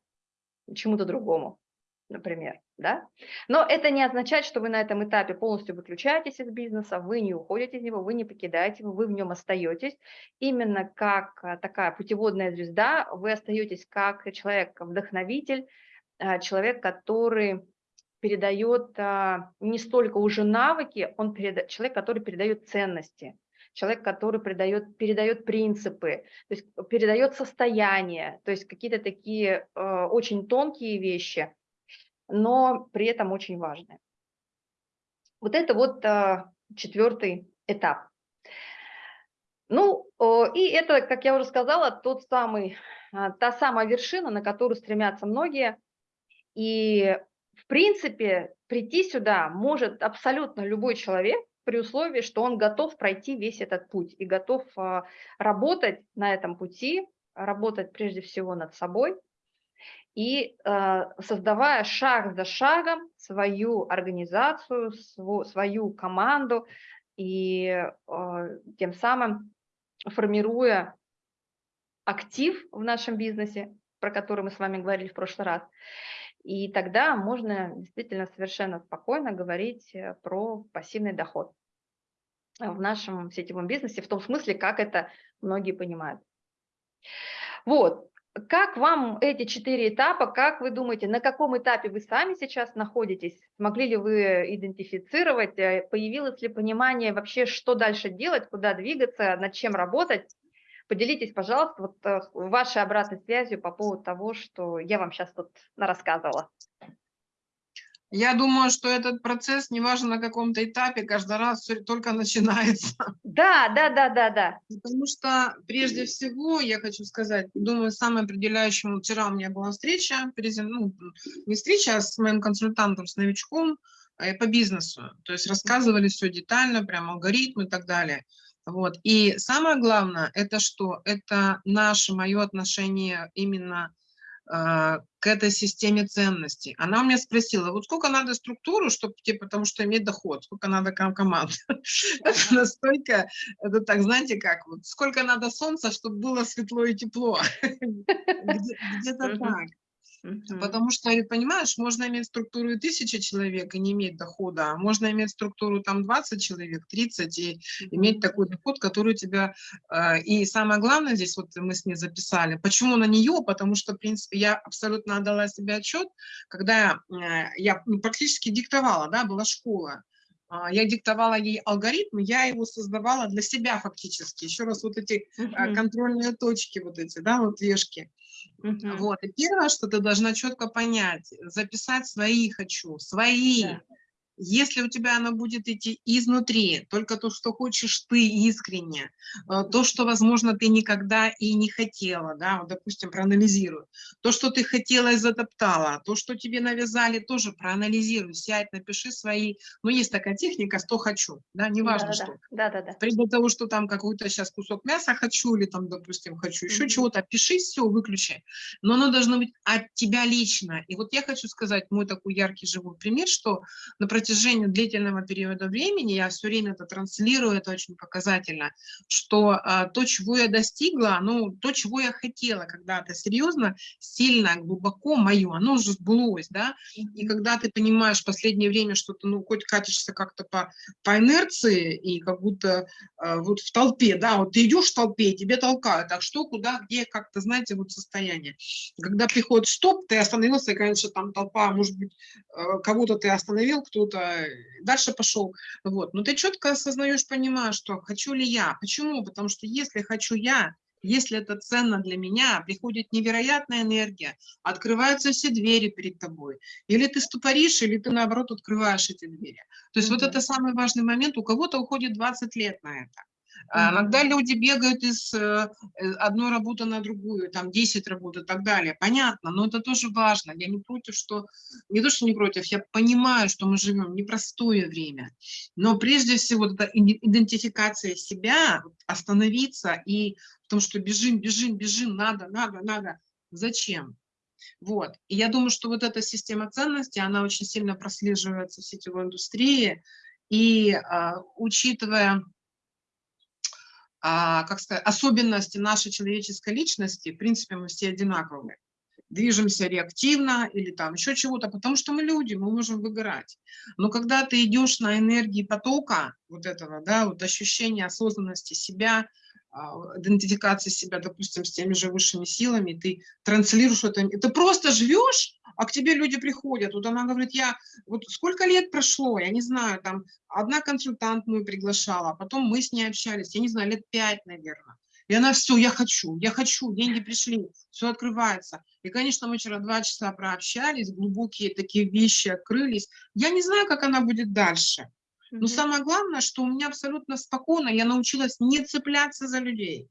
A: чему-то другому, например. Да? Но это не означает, что вы на этом этапе полностью выключаетесь из бизнеса, вы не уходите из него, вы не покидаете его, вы в нем остаетесь. Именно как а, такая путеводная звезда, вы остаетесь как человек-вдохновитель, а, человек, который передает а, не столько уже навыки, он переда... человек, который передает ценности, человек, который передает, передает принципы, то есть передает состояние, то есть какие-то такие э, очень тонкие вещи, но при этом очень важные. Вот это вот э, четвертый этап. Ну, и это, как я уже сказала, тот самый, э, та самая вершина, на которую стремятся многие. И в принципе, прийти сюда может абсолютно любой человек при условии, что он готов пройти весь этот путь и готов а, работать на этом пути, работать прежде всего над собой и а, создавая шаг за шагом свою организацию, сво- свою команду и а, тем самым формируя актив в нашем бизнесе, про который мы с вами говорили в прошлый раз. И тогда можно действительно совершенно спокойно говорить э, про пассивный доход э, в нашем сетевом бизнесе, в том смысле, как это многие понимают. Вот. Как вам эти четыре этапа? Как вы думаете, на каком этапе вы сами сейчас находитесь? Смогли ли вы идентифицировать? э, Появилось ли понимание вообще, что дальше делать, куда двигаться, над чем работать? Поделитесь, пожалуйста, вот э, вашей обратной связью по поводу того, что я вам сейчас тут рассказывала.
D: Я думаю, что этот процесс, неважно на каком-то этапе, каждый раз только начинается.
A: Да, да, да, да, да.
D: Потому что прежде всего, я хочу сказать, думаю, самым определяющим, вчера у меня была встреча, ну, не встреча, а с моим консультантом, с новичком э, по бизнесу. То есть рассказывали все детально, прям алгоритм и так далее. Вот. И самое главное, это что? Это наше, мое отношение именно а, к этой системе ценностей. Она у меня спросила, вот сколько надо структуру, чтобы, типа, потому что иметь доход, сколько надо ком- команд. Это настолько, это так, знаете, как, вот сколько надо солнца, чтобы было светло и тепло. Где- Где-то так.
A: Мгм.
D: Потому что, понимаешь, можно иметь структуру и тысячи человек и не иметь дохода, а можно иметь структуру там 20 человек, 30 и иметь такой доход, который у тебя... э, И самое главное здесь, вот мы с ней записали, почему на нее? Потому что, в принципе, я абсолютно отдала себе отчет, когда э, я ну, практически диктовала, да, была школа, а, я диктовала ей алгоритм, я его создавала для себя фактически. Еще раз вот эти контрольные точки вот эти, да, вот вешки. Вот, и первое, что ты должна четко понять, записать свои «хочу», свои.
A: Да.
D: Если у тебя оно будет идти изнутри, только то, что хочешь ты искренне, э, то, что, возможно, ты никогда и не хотела, да, вот, допустим, проанализируй. То, что ты хотела и затоптала, то, что тебе навязали, тоже проанализируй, сядь, напиши свои, ну, есть такая техника «100 хочу», да, неважно
A: Да-да-да.
D: что.
A: Да-да-да.
D: Вплоть до того, что там какой-то сейчас кусок мяса хочу, или там, допустим, хочу еще
A: Мгм.
D: чего-то, пиши, все, выключи. Но оно должно быть от тебя лично. И вот я хочу сказать мой такой яркий живой пример, что на протяжении длительного периода времени, я все время это транслирую, это очень показательно, что а, то, чего я достигла, ну, то, чего я хотела когда-то. Серьезно, сильно, глубоко мое, оно уже сбылось, да, и когда ты понимаешь в последнее время, что ты, ну, хоть катишься как-то по, по инерции и как будто э, вот в толпе, да, вот ты идешь в толпе, и тебе толкают, а что, куда, где, как-то, знаете, вот состояние. Когда приходит стоп, ты остановился, и, конечно, там толпа, может быть, э, кого-то ты остановил, кто-то дальше пошел, вот. Но ты четко осознаешь, понимаешь, что хочу ли я. Почему? Потому что если хочу я, если это ценно для меня, приходит невероятная энергия, открываются все двери перед тобой. Или ты ступоришь, или ты, наоборот, открываешь эти двери. То есть вот
A: Мгм.
D: это самый важный момент. У кого-то уходит 20 лет на это. А. Иногда люди бегают из э, э, одной работы на другую, там 10 работ и так далее. Понятно, но это тоже важно. Я не против, что... Не то, что не против, я понимаю, что мы живем в непростое время. Но прежде всего иди- идентификация себя, остановиться и... Потому что бежим, бежим, бежим, надо, надо, надо. Зачем? Вот. И я думаю, что вот эта система ценностей, она очень сильно прослеживается в сетевой индустрии. И а, учитывая а, как сказать, особенности нашей человеческой личности, в принципе, мы все одинаковые. Движемся реактивно или там еще чего-то, потому что мы люди, мы можем выгорать. Но когда ты идешь на энергии потока, вот этого, да, вот ощущения осознанности себя, идентификации себя, допустим, с теми же высшими силами, ты транслируешь это, ты просто живешь, а к тебе люди приходят. Вот она говорит, я, вот сколько лет прошло, я не знаю, там, одна консультант мою приглашала, а потом мы с ней общались, я не знаю, лет пять, наверное. И она все, я хочу, я хочу, деньги пришли, все открывается. И, конечно, мы вчера два часа прообщались, глубокие такие вещи открылись. Я не знаю, как она будет дальше. Но самое главное, что у меня абсолютно спокойно, я научилась не цепляться за людей.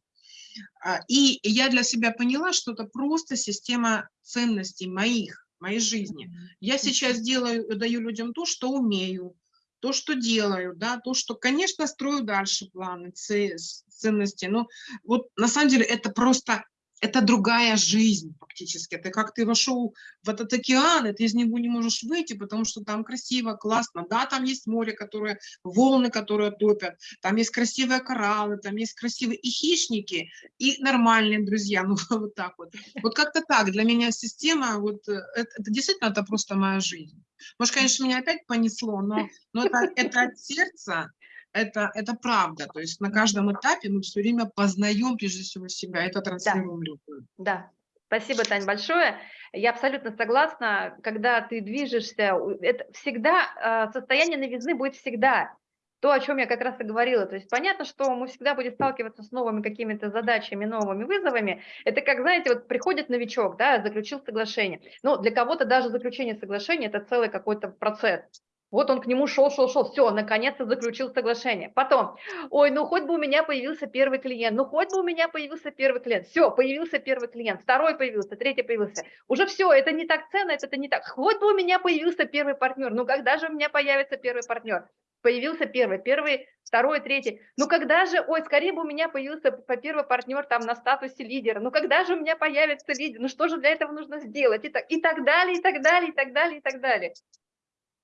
D: А, И я для себя поняла, что это просто система ценностей моих, моей жизни. Я сейчас делаю, даю людям то, что умею, то, что делаю, да, то, что, конечно, строю дальше планы, ценности. Но вот на самом деле это просто, это другая жизнь фактически. Это как ты вошел в этот океан, и ты из него не можешь выйти, потому что там красиво, классно. Да, там есть море, которое, волны, которые топят, там есть красивые кораллы, там есть красивые и хищники, и нормальные друзья, ну вот так вот. Вот как-то так, для меня система, вот э, это, это действительно, это просто моя жизнь. Может, конечно, меня опять понесло, но, но это, это от сердца, это, это правда. То есть на каждом этапе мы все время познаем прежде всего себя, это транслируем людям.
A: Да, спасибо, Тань, большое. Я абсолютно согласна, когда ты движешься, это всегда, э, состояние новизны будет всегда. То, о чем я как раз и говорила. То есть понятно, что мы всегда будем сталкиваться с новыми какими-то задачами, новыми вызовами. Это как, знаете, вот приходит новичок, да, заключил соглашение. Ну, для кого-то даже заключение соглашения – это целый какой-то процесс. Вот он к нему шел, шел, шел, все, наконец-то заключил соглашение. Потом, ой, ну хоть бы у меня появился первый клиент, ну хоть бы у меня появился первый клиент. Все, появился первый клиент, второй появился, третий появился. Уже все, это не так ценно, это не так. Хоть бы у меня появился первый партнер, ну когда же у меня появится первый партнер? Появился первый, первый, второй, третий. Ну когда же, ой, скорее бы у меня появился по первый партнер там на статусе лидера. Ну когда же у меня появится лидер? Ну что же для этого нужно сделать? И так, и так далее, и так далее, и так далее, и так далее.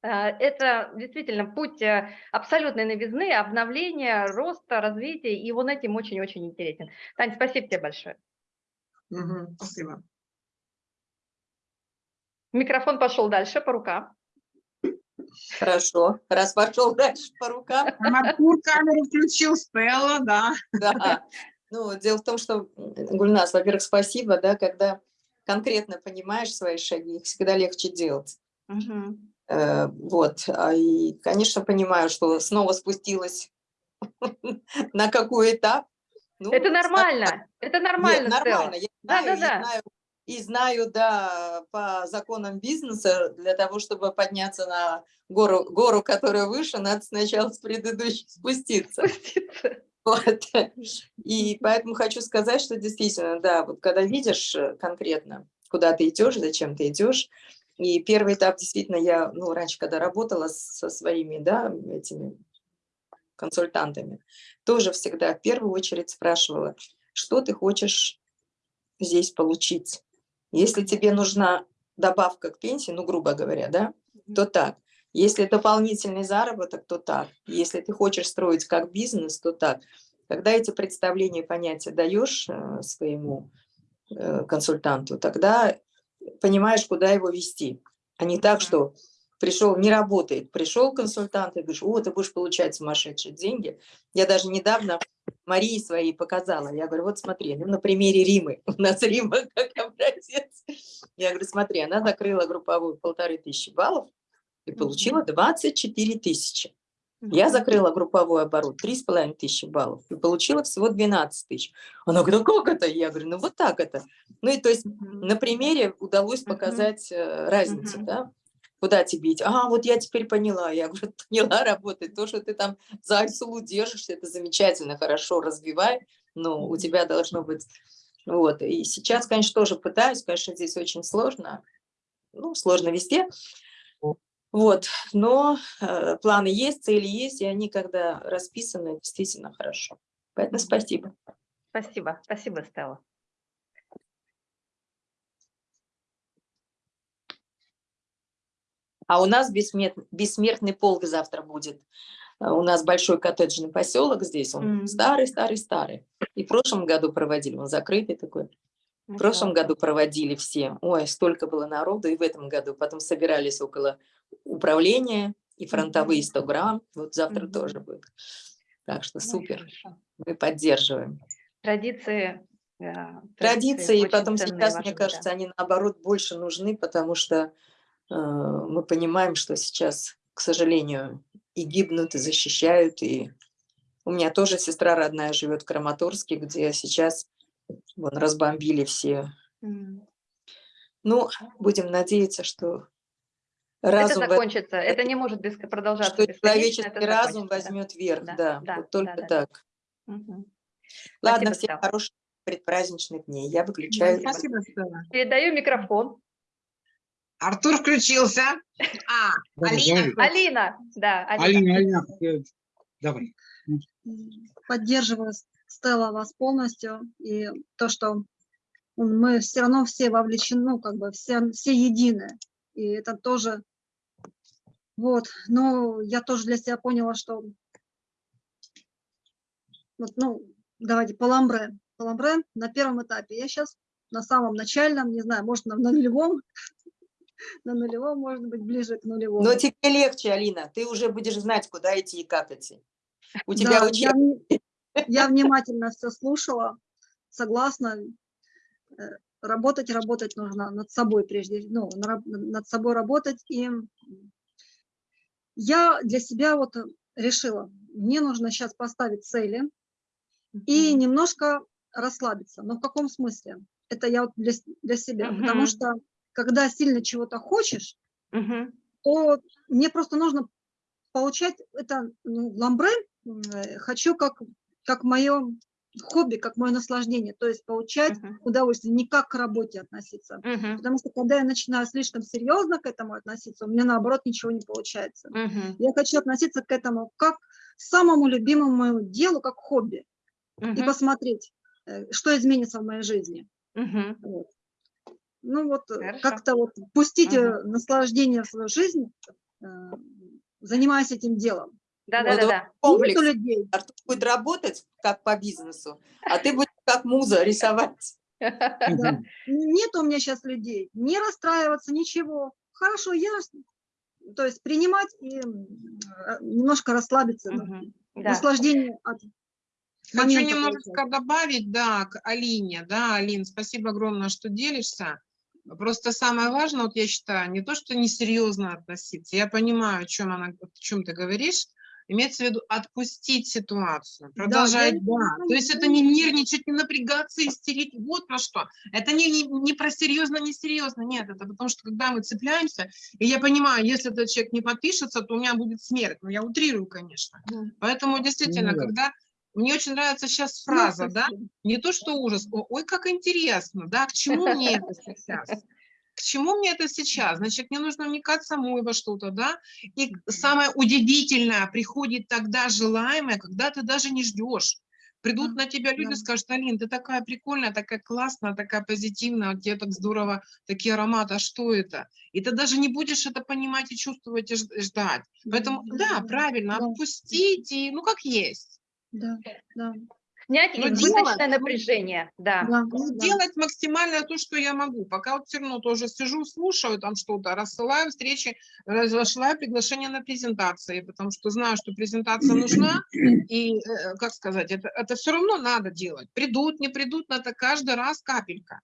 A: А, Это действительно путь э, абсолютной новизны, обновления, роста, развития, и он этим очень-очень интересен. Тань, спасибо тебе большое.
D: Мгм, спасибо.
A: Микрофон пошел дальше по рукам.
F: Хорошо, раз пошел дальше по рукам,
D: Маркур камеру включил, Стелла, да.
F: да. Ну, дело в том, что, Гульнас, во-первых, спасибо, да, когда конкретно понимаешь свои шаги, их всегда легче делать.
A: Мгм.
F: Э, Вот, а и, конечно, понимаю, что снова спустилась на какой этап. Ну,
A: Это нормально, это
F: Нет,
A: нормально, Стелла.
F: нормально. Я знаю, и
A: Да-да-да.
F: знаю, и знаю, да, по законам бизнеса, для того, чтобы подняться на гору, гору, которая выше, надо сначала с предыдущей спуститься.
A: Спуститься.
F: Вот. И поэтому хочу сказать, что действительно, да, вот когда видишь э, конкретно, куда ты идешь, зачем ты идешь, и первый этап действительно я, ну, раньше, когда работала со своими, да, этими консультантами, тоже всегда в первую очередь спрашивала, что ты хочешь здесь получить. Если тебе нужна добавка к пенсии, ну, грубо говоря, да, то так. Если дополнительный заработок, то так. Если ты хочешь строить как бизнес, то так. Когда эти представления, понятия даешь э, своему э, консультанту, тогда понимаешь, куда его вести. А не так, что пришел, не работает, пришел консультант и говоришь, о, ты будешь получать сумасшедшие деньги. Я даже недавно Марии своей показала. Я говорю, вот смотри, ну, на примере Римы. У нас Рима как образец. Я говорю, смотри, она закрыла групповую полторы тысячи баллов и получила 24 тысячи. Я закрыла групповой оборот 3,5 тысячи баллов и получила всего 12 тысяч. Она говорит, а как это? Я говорю, ну вот так это. Ну и то есть на примере удалось показать э, разницу, да? Куда тебе идти? А, вот я теперь поняла. Я говорю, поняла, работает. То, что ты там за Айсулу держишься, это замечательно, хорошо, развивай. Но у тебя должно быть... Вот. И сейчас, конечно, тоже пытаюсь. Конечно, здесь очень сложно. Ну, сложно везде. Вот. Но э, планы есть, цели есть, и они, когда расписаны, действительно хорошо. Поэтому спасибо.
A: Спасибо, спасибо, Стелла.
F: А у нас бессмертный, бессмертный полк завтра будет. А У нас большой коттеджный поселок здесь, он старый-старый-старый. И в прошлом году проводили, он закрытый такой. В прошлом году проводили все. Ой, столько было народу, и в этом году. Потом собирались около управления, и фронтовые 100 грамм. Вот завтра
A: Мгм.
F: тоже будет. Так что
A: Ну,
F: супер,
A: хорошо.
F: мы поддерживаем.
A: Традиции. э,
F: Традиции, и потом сейчас, мне
A: важные, да.
F: кажется, они наоборот больше нужны, потому что э, мы понимаем, что сейчас, к сожалению, и гибнут, и защищают, и у меня тоже сестра родная живет в Краматорске, где сейчас вон, разбомбили все. Ну, будем надеяться, что
A: Это
F: разум, в-
A: закончится, это не может без, продолжаться
F: что человеческий
A: это
F: разум возьмет верх,
A: Да,
F: да,
A: да,
F: вот только
A: да, да.
F: так.
A: Мгм.
F: Ладно,
A: Спасибо,
F: всем
A: Стелла.
F: хороших предпраздничных дней. Я выключаю.
D: Спасибо, Стелла.
A: Передаю микрофон
D: Артур включился. А, Алина.
C: давай.
A: Алина, да, Алина.
C: Алина, Алина, э, давай.
G: Поддерживаю, Стелла, вас полностью. И то, что мы все равно все вовлечены, ну, как бы все, все едины. И это тоже... Вот, но я тоже для себя поняла, что... Вот, ну, давайте, по ламбре. По ламбре на первом этапе. Я сейчас на самом начальном, не знаю, может, на, на нулевом, на нулевом, может быть, ближе к нулевому.
F: Но тебе легче, Алина, ты уже будешь знать, куда идти и как идти. У тебя
G: Да, я,
F: учебник.
G: вни- я внимательно все слушала, согласна. Э, Работать, работать нужно над собой прежде, ну, над собой работать. И я для себя вот решила, мне нужно сейчас поставить цели и немножко расслабиться. Но в каком смысле? Это я вот для, для себя, потому
A: Мгм.
G: что когда сильно чего-то хочешь,
A: Мгм.
G: то мне просто нужно получать это ну, ламбре, э, хочу как, как мое хобби, как мое наслаждение, то есть получать
A: Мгм.
G: удовольствие, не как к работе относиться.
A: Мгм.
G: Потому что когда я начинаю слишком серьезно к этому относиться, у меня наоборот ничего не получается.
A: Мгм.
G: Я хочу относиться к этому как к самому любимому моему делу, как хобби, и
A: Мгм.
G: посмотреть, э, что изменится в моей жизни.
A: Мгм.
G: Вот. Ну вот э, как-то вот пустить
A: Мгм.
G: э, наслаждение в свою жизнь, занимаясь этим делом.
A: Да,
F: Вот
A: да, да, да.
F: комплекс.
G: Людей.
F: Артур будет работать как по бизнесу, а ты будешь как муза рисовать.
G: Да. Нет у меня сейчас людей. Не расстраиваться, ничего. Хорошо, я, то есть принимать и э, немножко расслабиться.
A: Да.
G: Наслаждение от
D: Хочу
G: получать.
D: добавить, да, к Алине. Да, Алин, спасибо огромное, что делишься. Просто самое важное, вот я считаю, не то, что несерьезно относиться. Я понимаю, о чем, она, о чем ты говоришь. Имеется в виду отпустить ситуацию,
G: Да,
D: продолжать,
G: я-
D: да. То есть это не нервничать, не напрягаться, истерить. Вот про что. Это не, не, не про серьезно, несерьезно. Нет, это потому что когда мы цепляемся, и я понимаю, если этот человек не подпишется, то у меня будет смерть. Ну, я утрирую, конечно.
G: Мгм.
D: Поэтому действительно,
C: да.
D: когда мне очень нравится сейчас фраза, да, не то что ужас, ой, как интересно, да, к чему мне это сейчас? К чему мне это сейчас? Значит, мне нужно вникать самой во что-то, да? И самое удивительное, приходит тогда желаемое, когда ты даже не ждешь. Придут
G: Да,
D: на тебя люди,
G: да.
D: скажут, Алин, ты такая прикольная, такая классная, такая позитивная, у тебя так здорово, такие ароматы, а что это? И ты даже не будешь это понимать и чувствовать, и ждать. Поэтому, да, правильно,
G: да,
D: отпустить, и, ну, как есть.
G: Да, да,
A: Снять
D: Ну,
A: избыточное
D: делать,
A: напряжение, да.
G: да,
D: Ну,
G: да.
D: делать максимально то, что я могу. Пока вот все равно тоже сижу, слушаю там что-то, рассылаю встречи, разошлаю приглашение на презентации, потому что знаю, что презентация нужна, и, э, как сказать, это, это все равно надо делать. Придут, не придут, надо каждый раз капелька.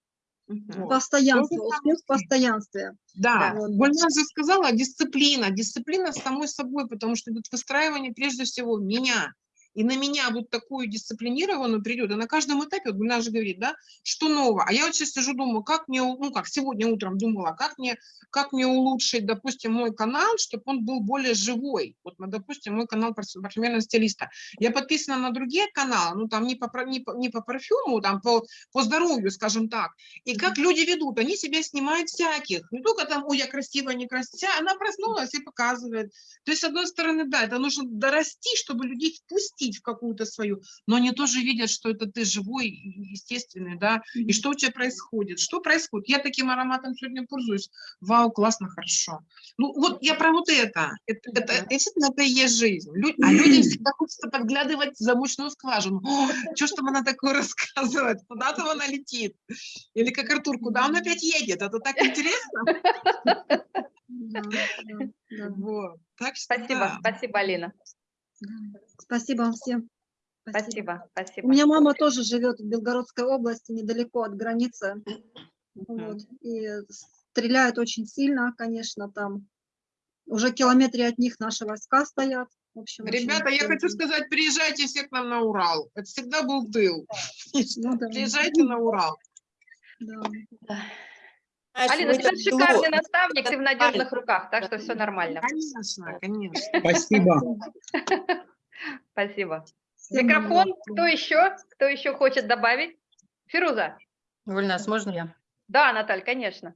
D: Вот.
G: Постоянство, успех в постоянстве.
D: Да,
A: Да.
D: Гульнар же сказала, дисциплина, дисциплина с самой собой, потому что идет выстраивание прежде всего меня. И на меня вот такую дисциплинированную придет. И на каждом этапе, вот Гульнар же говорит, да, что нового. А я вот сейчас сижу, думаю, как мне, ну как сегодня утром думала, как мне, как мне улучшить, допустим, мой канал, чтобы он был более живой. Вот, ну, допустим, мой канал парфю- парфюмерного стилиста. Я подписана на другие каналы, ну там не по, не по, не по парфюму, там по, по здоровью, скажем так. И как люди ведут, они себя снимают всяких. Не только там, ой, я красивая, некрасивая, она проснулась и показывает. То есть, с одной стороны, да, это нужно дорасти, чтобы людей впустить в какую-то свою, но они тоже видят, что это ты живой, естественный, да, и что у тебя происходит, что происходит. Я таким ароматом сегодня пользуюсь, вау, классно, хорошо. Ну, вот я про вот это, это, это действительно, это и есть жизнь. Лю- а людям всегда хочется подглядывать в замочную скважину. Что ж там она такое рассказывает, куда там она летит? Или как Артур, куда он опять едет? Это так интересно. Вот. Так что
A: Спасибо,
D: да.
A: спасибо, Алина.
G: Спасибо вам всем.
A: Спасибо,
G: У
A: спасибо.
G: меня мама тоже живет в Белгородской области, недалеко от границы. Вот. И стреляют очень сильно, конечно, там. Уже километре от них наши войска стоят. В общем, очень
D: Ребята, я хочу сказать, приезжайте все к нам на Урал. Это всегда был тыл.
G: Ну да,
D: Приезжайте на Урал.
G: да.
F: Знаешь,
A: Алина, ты шикарный наставник, ты в надежных руках, так что все нормально.
D: Конечно, конечно.
C: Спасибо.
A: Спасибо. Микрофон, кто еще? Кто еще хочет добавить? Фируза?
E: Гульнас, можно я?
A: Да, Наталь, конечно.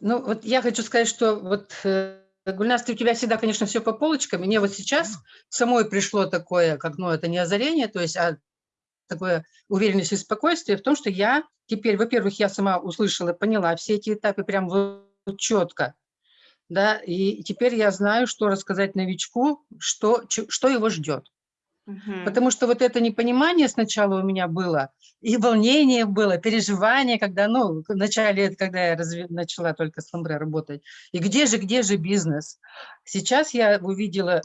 E: Ну, вот я хочу сказать, что вот, э, Гульнас, ты- у тебя всегда, конечно, все по полочкам. Мне вот сейчас самой пришло такое, как, ну, это не озарение, то есть, а такое уверенность и спокойствие в том, что я теперь, во-первых, я сама услышала, поняла все эти этапы прям вот четко, да, и теперь я знаю, что рассказать новичку, что, что его ждет. Потому что вот это непонимание сначала у меня было, и волнение было, переживание, когда, ну, в начале, когда я разве- начала только с Ламбре работать. И где же, где же бизнес? Сейчас я увидела,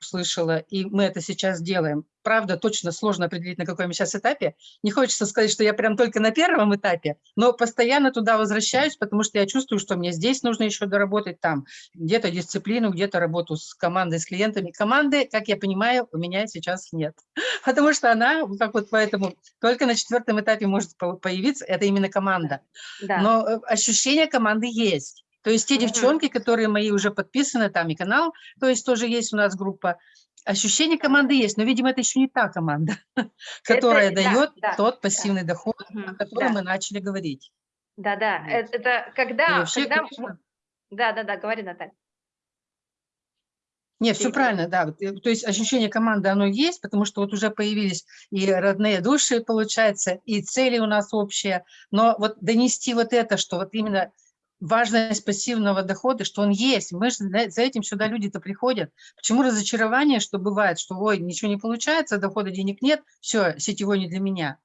E: услышала, и мы это сейчас делаем. Правда, точно сложно определить, на каком я сейчас этапе. Не хочется сказать, что я прям только на первом этапе, но постоянно туда возвращаюсь, потому что я чувствую, что мне здесь нужно еще доработать, там где-то дисциплину, где-то работу с командой, с клиентами. Команды, как я понимаю, у меня сейчас нет, потому что она, как вот поэтому, только на четвертом этапе может по- появиться, это именно команда.
A: Да.
E: Но э, ощущение команды есть. То есть те
A: Мгм.
E: девчонки, которые мои уже подписаны, там и канал, то есть тоже есть у нас группа, ощущение команды есть, но, видимо, это еще не та команда, которая
A: да,
E: дает
A: да,
E: тот пассивный доход,
A: Мгм.
E: о котором
A: Да.
E: мы начали говорить.
A: Да, да,
E: Вот.
A: это, когда,
E: вообще,
A: когда,
E: конечно,
A: м- да, да, да, говори, Наталья.
E: Нет, все правильно, да. Э, То есть ощущение команды, оно есть, потому что вот уже появились и родные души, получается, и цели у нас общие. Но вот донести вот это, что вот именно важность пассивного дохода, что он есть. Мы же за этим сюда люди-то приходят. Почему разочарование, что бывает, что ой, ничего не получается, дохода денег нет, все, сетевой не для меня.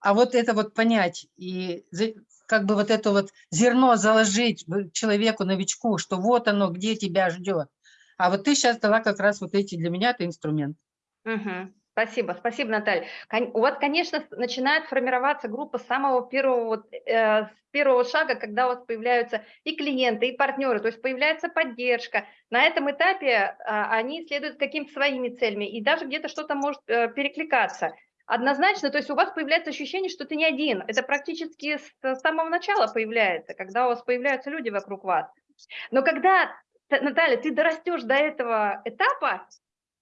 E: А вот это вот понять и как бы вот это вот зерно заложить человеку, новичку, что вот оно, где тебя ждет. А вот ты сейчас дала как раз вот эти, для меня это инструмент.
A: Мгм. Спасибо, спасибо, Наталья. У вас, конечно, начинает формироваться группа с самого первого, вот, э, с первого шага, когда у вас появляются и клиенты, и партнеры, то есть появляется поддержка. На этом этапе а, они следуют каким-то своими целями, и даже где-то что-то может э, перекликаться. Однозначно, то есть у вас появляется ощущение, что ты не один. Это практически с самого начала появляется, когда у вас появляются люди вокруг вас. Но когда, Наталья, ты дорастешь до этого этапа,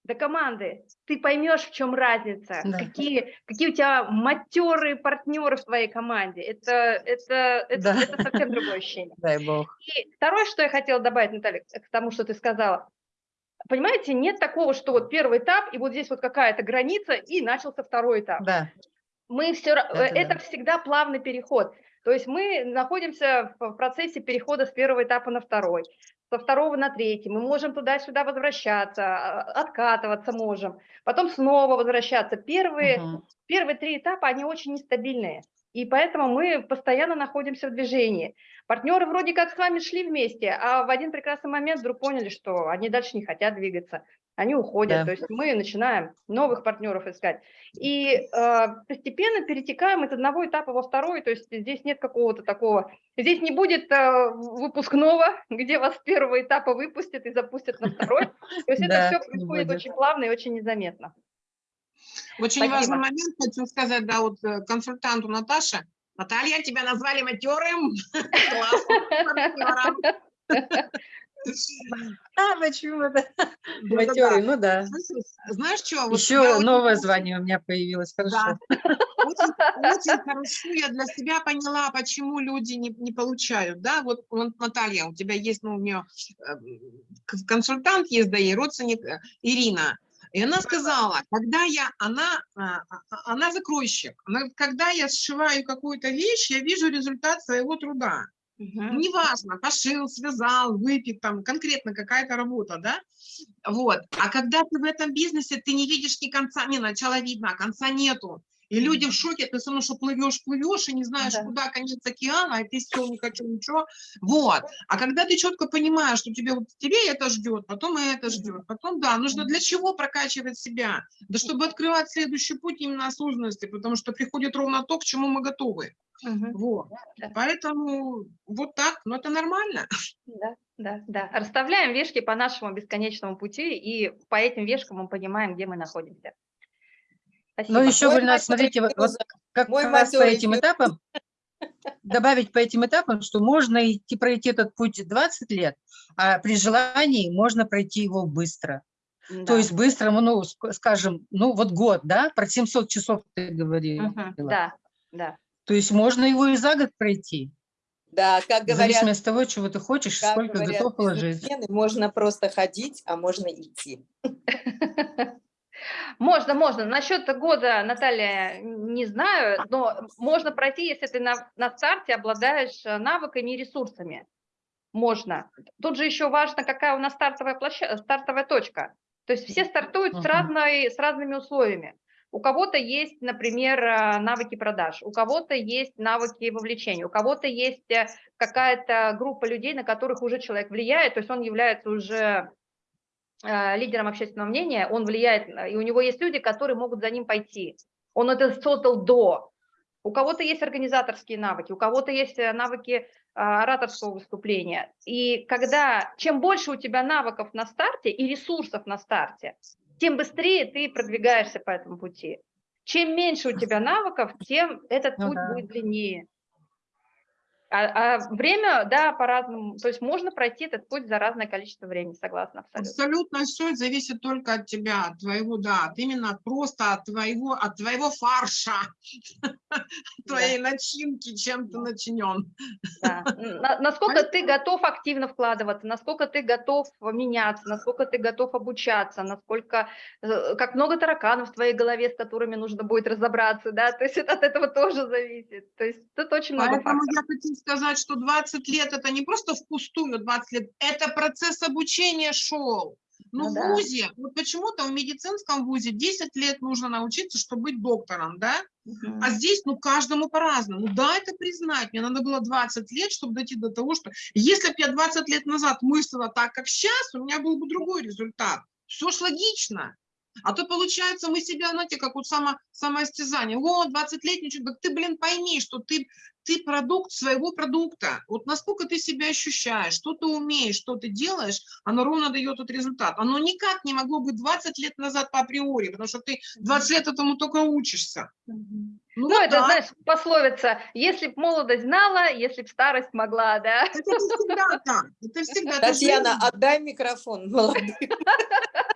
A: до команды, ты поймешь, в чем разница,
E: Да.
A: какие, какие у тебя матерые партнеры в твоей команде. Это, это, это,
E: Да.
A: это совсем другое ощущение.
E: Дай бог.
A: И второе, что я хотела добавить, Наталья, к тому, что ты сказала. Понимаете, нет такого, что вот первый этап, и вот здесь вот какая-то граница, и начался второй этап
E: Да,
A: мы все,
E: Да-да-да.
A: это всегда плавный переход. То есть мы находимся в процессе перехода с первого этапа на второй, со второго на третий. Мы можем туда-сюда возвращаться, а, откатываться можем, потом снова возвращаться. Первые,
E: Мгм.
A: первые три этапа, они очень нестабильные. И поэтому мы постоянно находимся в движении. Партнеры вроде как с вами шли вместе, а в один прекрасный момент вдруг поняли, что они дальше не хотят двигаться, они уходят.
E: Да.
A: То есть мы начинаем новых партнеров искать. И э, постепенно перетекаем из одного этапа во второй, то есть здесь нет какого-то такого, здесь не будет э, выпускного, где вас с первого этапа выпустят и запустят на второй. То есть это все происходит очень плавно и очень незаметно.
D: Очень
A: Спасибо.
D: важный момент хочу сказать, да, вот э, консультанту Наташе. Наталья, тебя назвали матерым.
E: А, почему это?
D: Да-да-да.
E: Матерый, ну да.
D: Знаешь, что? вот
E: Еще новое звание у меня появилось, хорошо.
D: Да. Очень, очень хорошо я для себя поняла, почему люди не, не получают. Да, вот, вот Наталья, у тебя есть, ну, у нее э, к- консультант есть, да, и родственник э, Ирина. И она сказала, когда я, она, а, а, она закройщик, она, когда я сшиваю какую-то вещь, я вижу результат своего труда.
A: Мгм.
D: Неважно, пошил, связал, выпек, там конкретно какая-то работа, да? Вот. А когда ты в этом бизнесе, ты не видишь ни конца, не начала видно, а конца нету. И люди в шоке, ты все равно, что плывешь, плывешь, и не знаешь,
A: Да.
D: куда конец океана, и ты все, не хочу ничего. Вот. А когда ты четко понимаешь, что тебе, вот, тебе это ждет, потом и это ждет, потом, да, нужно для чего прокачивать себя? Да чтобы открывать следующий путь именно осознанности, потому что приходит ровно то, к чему мы готовы.
A: Мгм.
D: Вот.
A: Да.
D: Поэтому вот так, но это нормально.
A: Да, да, да. Расставляем вешки по нашему бесконечному пути, и по этим вешкам мы понимаем, где мы находимся. Спасибо.
E: Ну, еще,
F: Мой
E: Гульнас, смотрите, вот, вот
F: плюс.
E: как
F: Мой
E: раз по этим этапам, добавить по этим этапам, что можно идти, пройти этот путь 20 лет, а при желании можно пройти его быстро.
A: Да.
E: То есть быстро, ну, ск- скажем, ну, вот год, да, про 700 часов ты говорила.
A: Мгм. Да, да.
E: То есть можно его и за год пройти,
F: Да, как
E: в
F: говорят,
E: зависимости от того, чего ты хочешь, сколько
F: говорят
E: готов положить.
F: можно просто ходить, а можно идти.
A: Можно, можно. Насчет года, Наталья, не знаю, но можно пройти, если ты на, на старте обладаешь э, навыками и ресурсами. Можно. Тут же еще важно, какая у нас стартовая, площа... стартовая точка. То есть все стартуют с,
E: Мгм.
A: разной, с разными условиями. У кого-то есть, например, э, навыки продаж, у кого-то есть навыки вовлечения, у кого-то есть э, какая-то группа людей, на которых уже человек влияет, то есть он является уже лидером общественного мнения, он влияет, на- и у него есть люди, которые могут за ним пойти. Он это создал до. У кого-то есть организаторские навыки, у кого-то есть э, навыки ораторского выступления. И когда, чем больше у тебя навыков на старте и ресурсов на старте, тем быстрее ты продвигаешься по этому пути. Чем меньше у тебя навыков, тем этот
E: Ну
A: путь
E: да.
A: будет длиннее. А, а время, да, по-разному. То есть можно пройти этот путь за разное количество времени, согласна абсолютно.
D: Абсолютно все зависит только от тебя, от твоего, да, от именно просто от твоего, от твоего фарша, твоей начинки, чем ты начинен.
A: Да. На- Насколько ты готов активно вкладываться, насколько ты готов меняться, насколько ты готов обучаться, насколько, э, как много тараканов в твоей голове, с которыми нужно будет разобраться, да, то есть это от этого тоже зависит. То есть тут очень много
D: Поэтому
A: факторов.
D: Сказать, что 20 лет это не просто впустую 20 лет, это процесс обучения шел. Ну,
A: Ну
D: в
A: да.
D: ВУЗе, вот почему-то в медицинском ВУЗе 10 лет нужно научиться, чтобы быть доктором, да?
A: Мгм.
D: А здесь, ну, каждому по-разному. Да, это признать. Мне надо было 20 лет, чтобы дойти до того, что если бы я 20 лет назад мыслила так, как сейчас, у меня был бы другой результат. Все ж логично. А то получается, мы себя, знаете, как вот само, самоистязание. О, 20 лет, ничего. Ты, блин, пойми, что ты, ты продукт своего продукта. Вот насколько ты себя ощущаешь, что ты умеешь, что ты делаешь, оно ровно дает этот результат. Оно никак не могло быть 20 лет назад по априори, потому что ты 20 лет этому только учишься. Ну,
A: Ну,
D: вот
A: это, знаешь, пословица, если б молодость знала, если б старость могла, да.
D: Это всегда так. Это всегда.
F: Татьяна,
D: жизнь.
F: отдай микрофон молодым.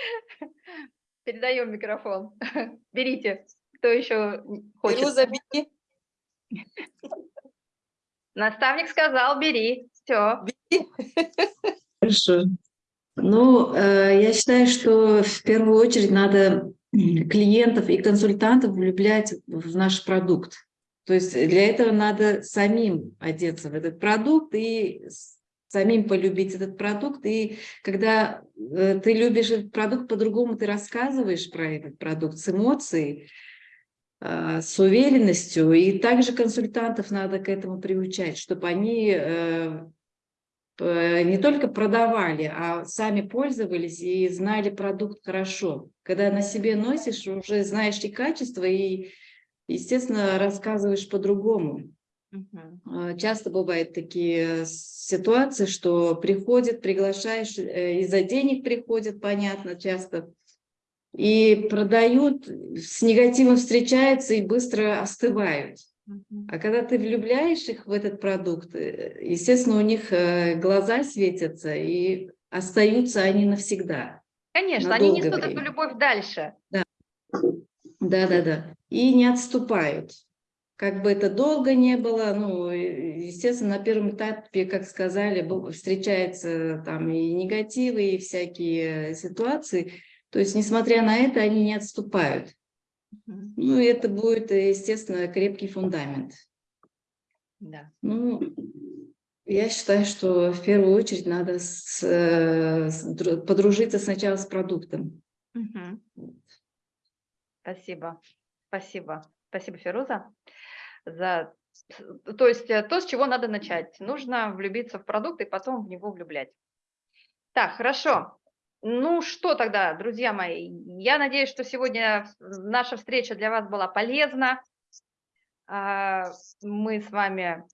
A: Передаем микрофон. Берите, кто еще хочет.
F: Фируза, бери.
A: Наставник сказал, бери, все.
B: Хорошо. Ну, э, я считаю, что в первую очередь надо клиентов и консультантов влюблять в наш продукт. То есть для этого надо самим одеться в этот продукт и самим полюбить этот продукт. И когда э, ты любишь этот продукт, по-другому ты рассказываешь про этот продукт с эмоцией, э, с уверенностью. И также консультантов надо к этому приучать, чтобы они э, не только продавали, а сами пользовались и знали продукт хорошо. Когда на себе носишь, уже знаешь и качество, и, естественно, рассказываешь по-другому. Э, Часто бывают такие ситуации, что приходят, приглашаешь, э, из-за денег приходят, понятно, часто, и продают, с негативом встречаются и быстро остывают. А когда ты влюбляешь их в этот продукт, э, естественно, у них э, глаза светятся, и остаются они навсегда.
A: Конечно,
B: На
A: они несут эту
B: время.
A: любовь дальше.
B: Да-да-да. И не отступают. Как бы это долго не было, ну, естественно, на первом этапе, как сказали, встречаются там и негативы, и всякие ситуации. То есть, несмотря на это, они не отступают. Ну, и это будет, естественно, крепкий фундамент.
A: Да.
B: Ну, я считаю, что в первую очередь надо с, с дру- подружиться сначала с продуктом.
A: Мгм. Спасибо, спасибо, спасибо, Феруза, за, то есть э, то, с чего надо начать. Нужно влюбиться в продукт и потом в него влюблять. Так, хорошо. Ну что тогда, друзья мои, я надеюсь, что сегодня наша встреча для вас была полезна. А, Мы с вами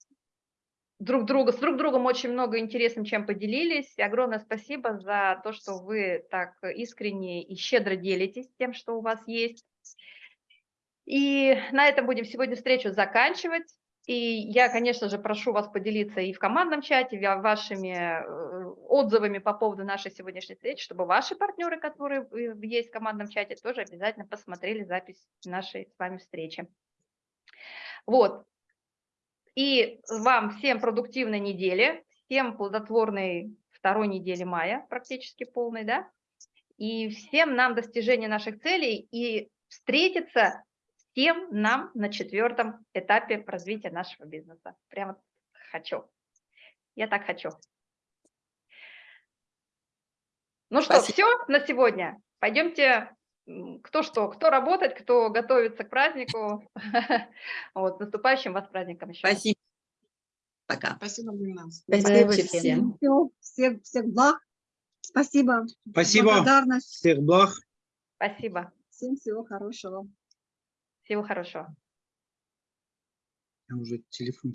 A: друг друга, с друг другом очень много интересным чем поделились. Огромное спасибо за то, что вы так искренне и щедро делитесь тем, что у вас есть. И на этом будем сегодня встречу заканчивать. И я, конечно же, прошу вас поделиться и в командном чате ва- вашими э, отзывами по поводу нашей сегодняшней встречи, чтобы ваши партнеры, которые есть в командном чате, тоже обязательно посмотрели запись нашей с вами встречи. Вот. И вам всем продуктивной недели, всем плодотворной второй недели мая, практически полной, да? И всем нам достижения наших целей и встретиться всем нам на четвертом этапе развития нашего бизнеса. Прямо хочу. Я так хочу. Ну что,
F: Спасибо.
A: все на сегодня. Пойдемте, кто что, кто работать, кто готовится к празднику. Вот, с наступающим вас праздником еще.
F: Спасибо. Пока.
D: Спасибо, Гульназ.
B: Спасибо
E: всем.
B: всем.
G: Всё, всех, всех благ. Спасибо.
C: Спасибо.
G: Благодарность.
C: Всех благ.
A: Спасибо.
G: Всем всего хорошего.
A: Всего хорошего.
C: Я уже телефон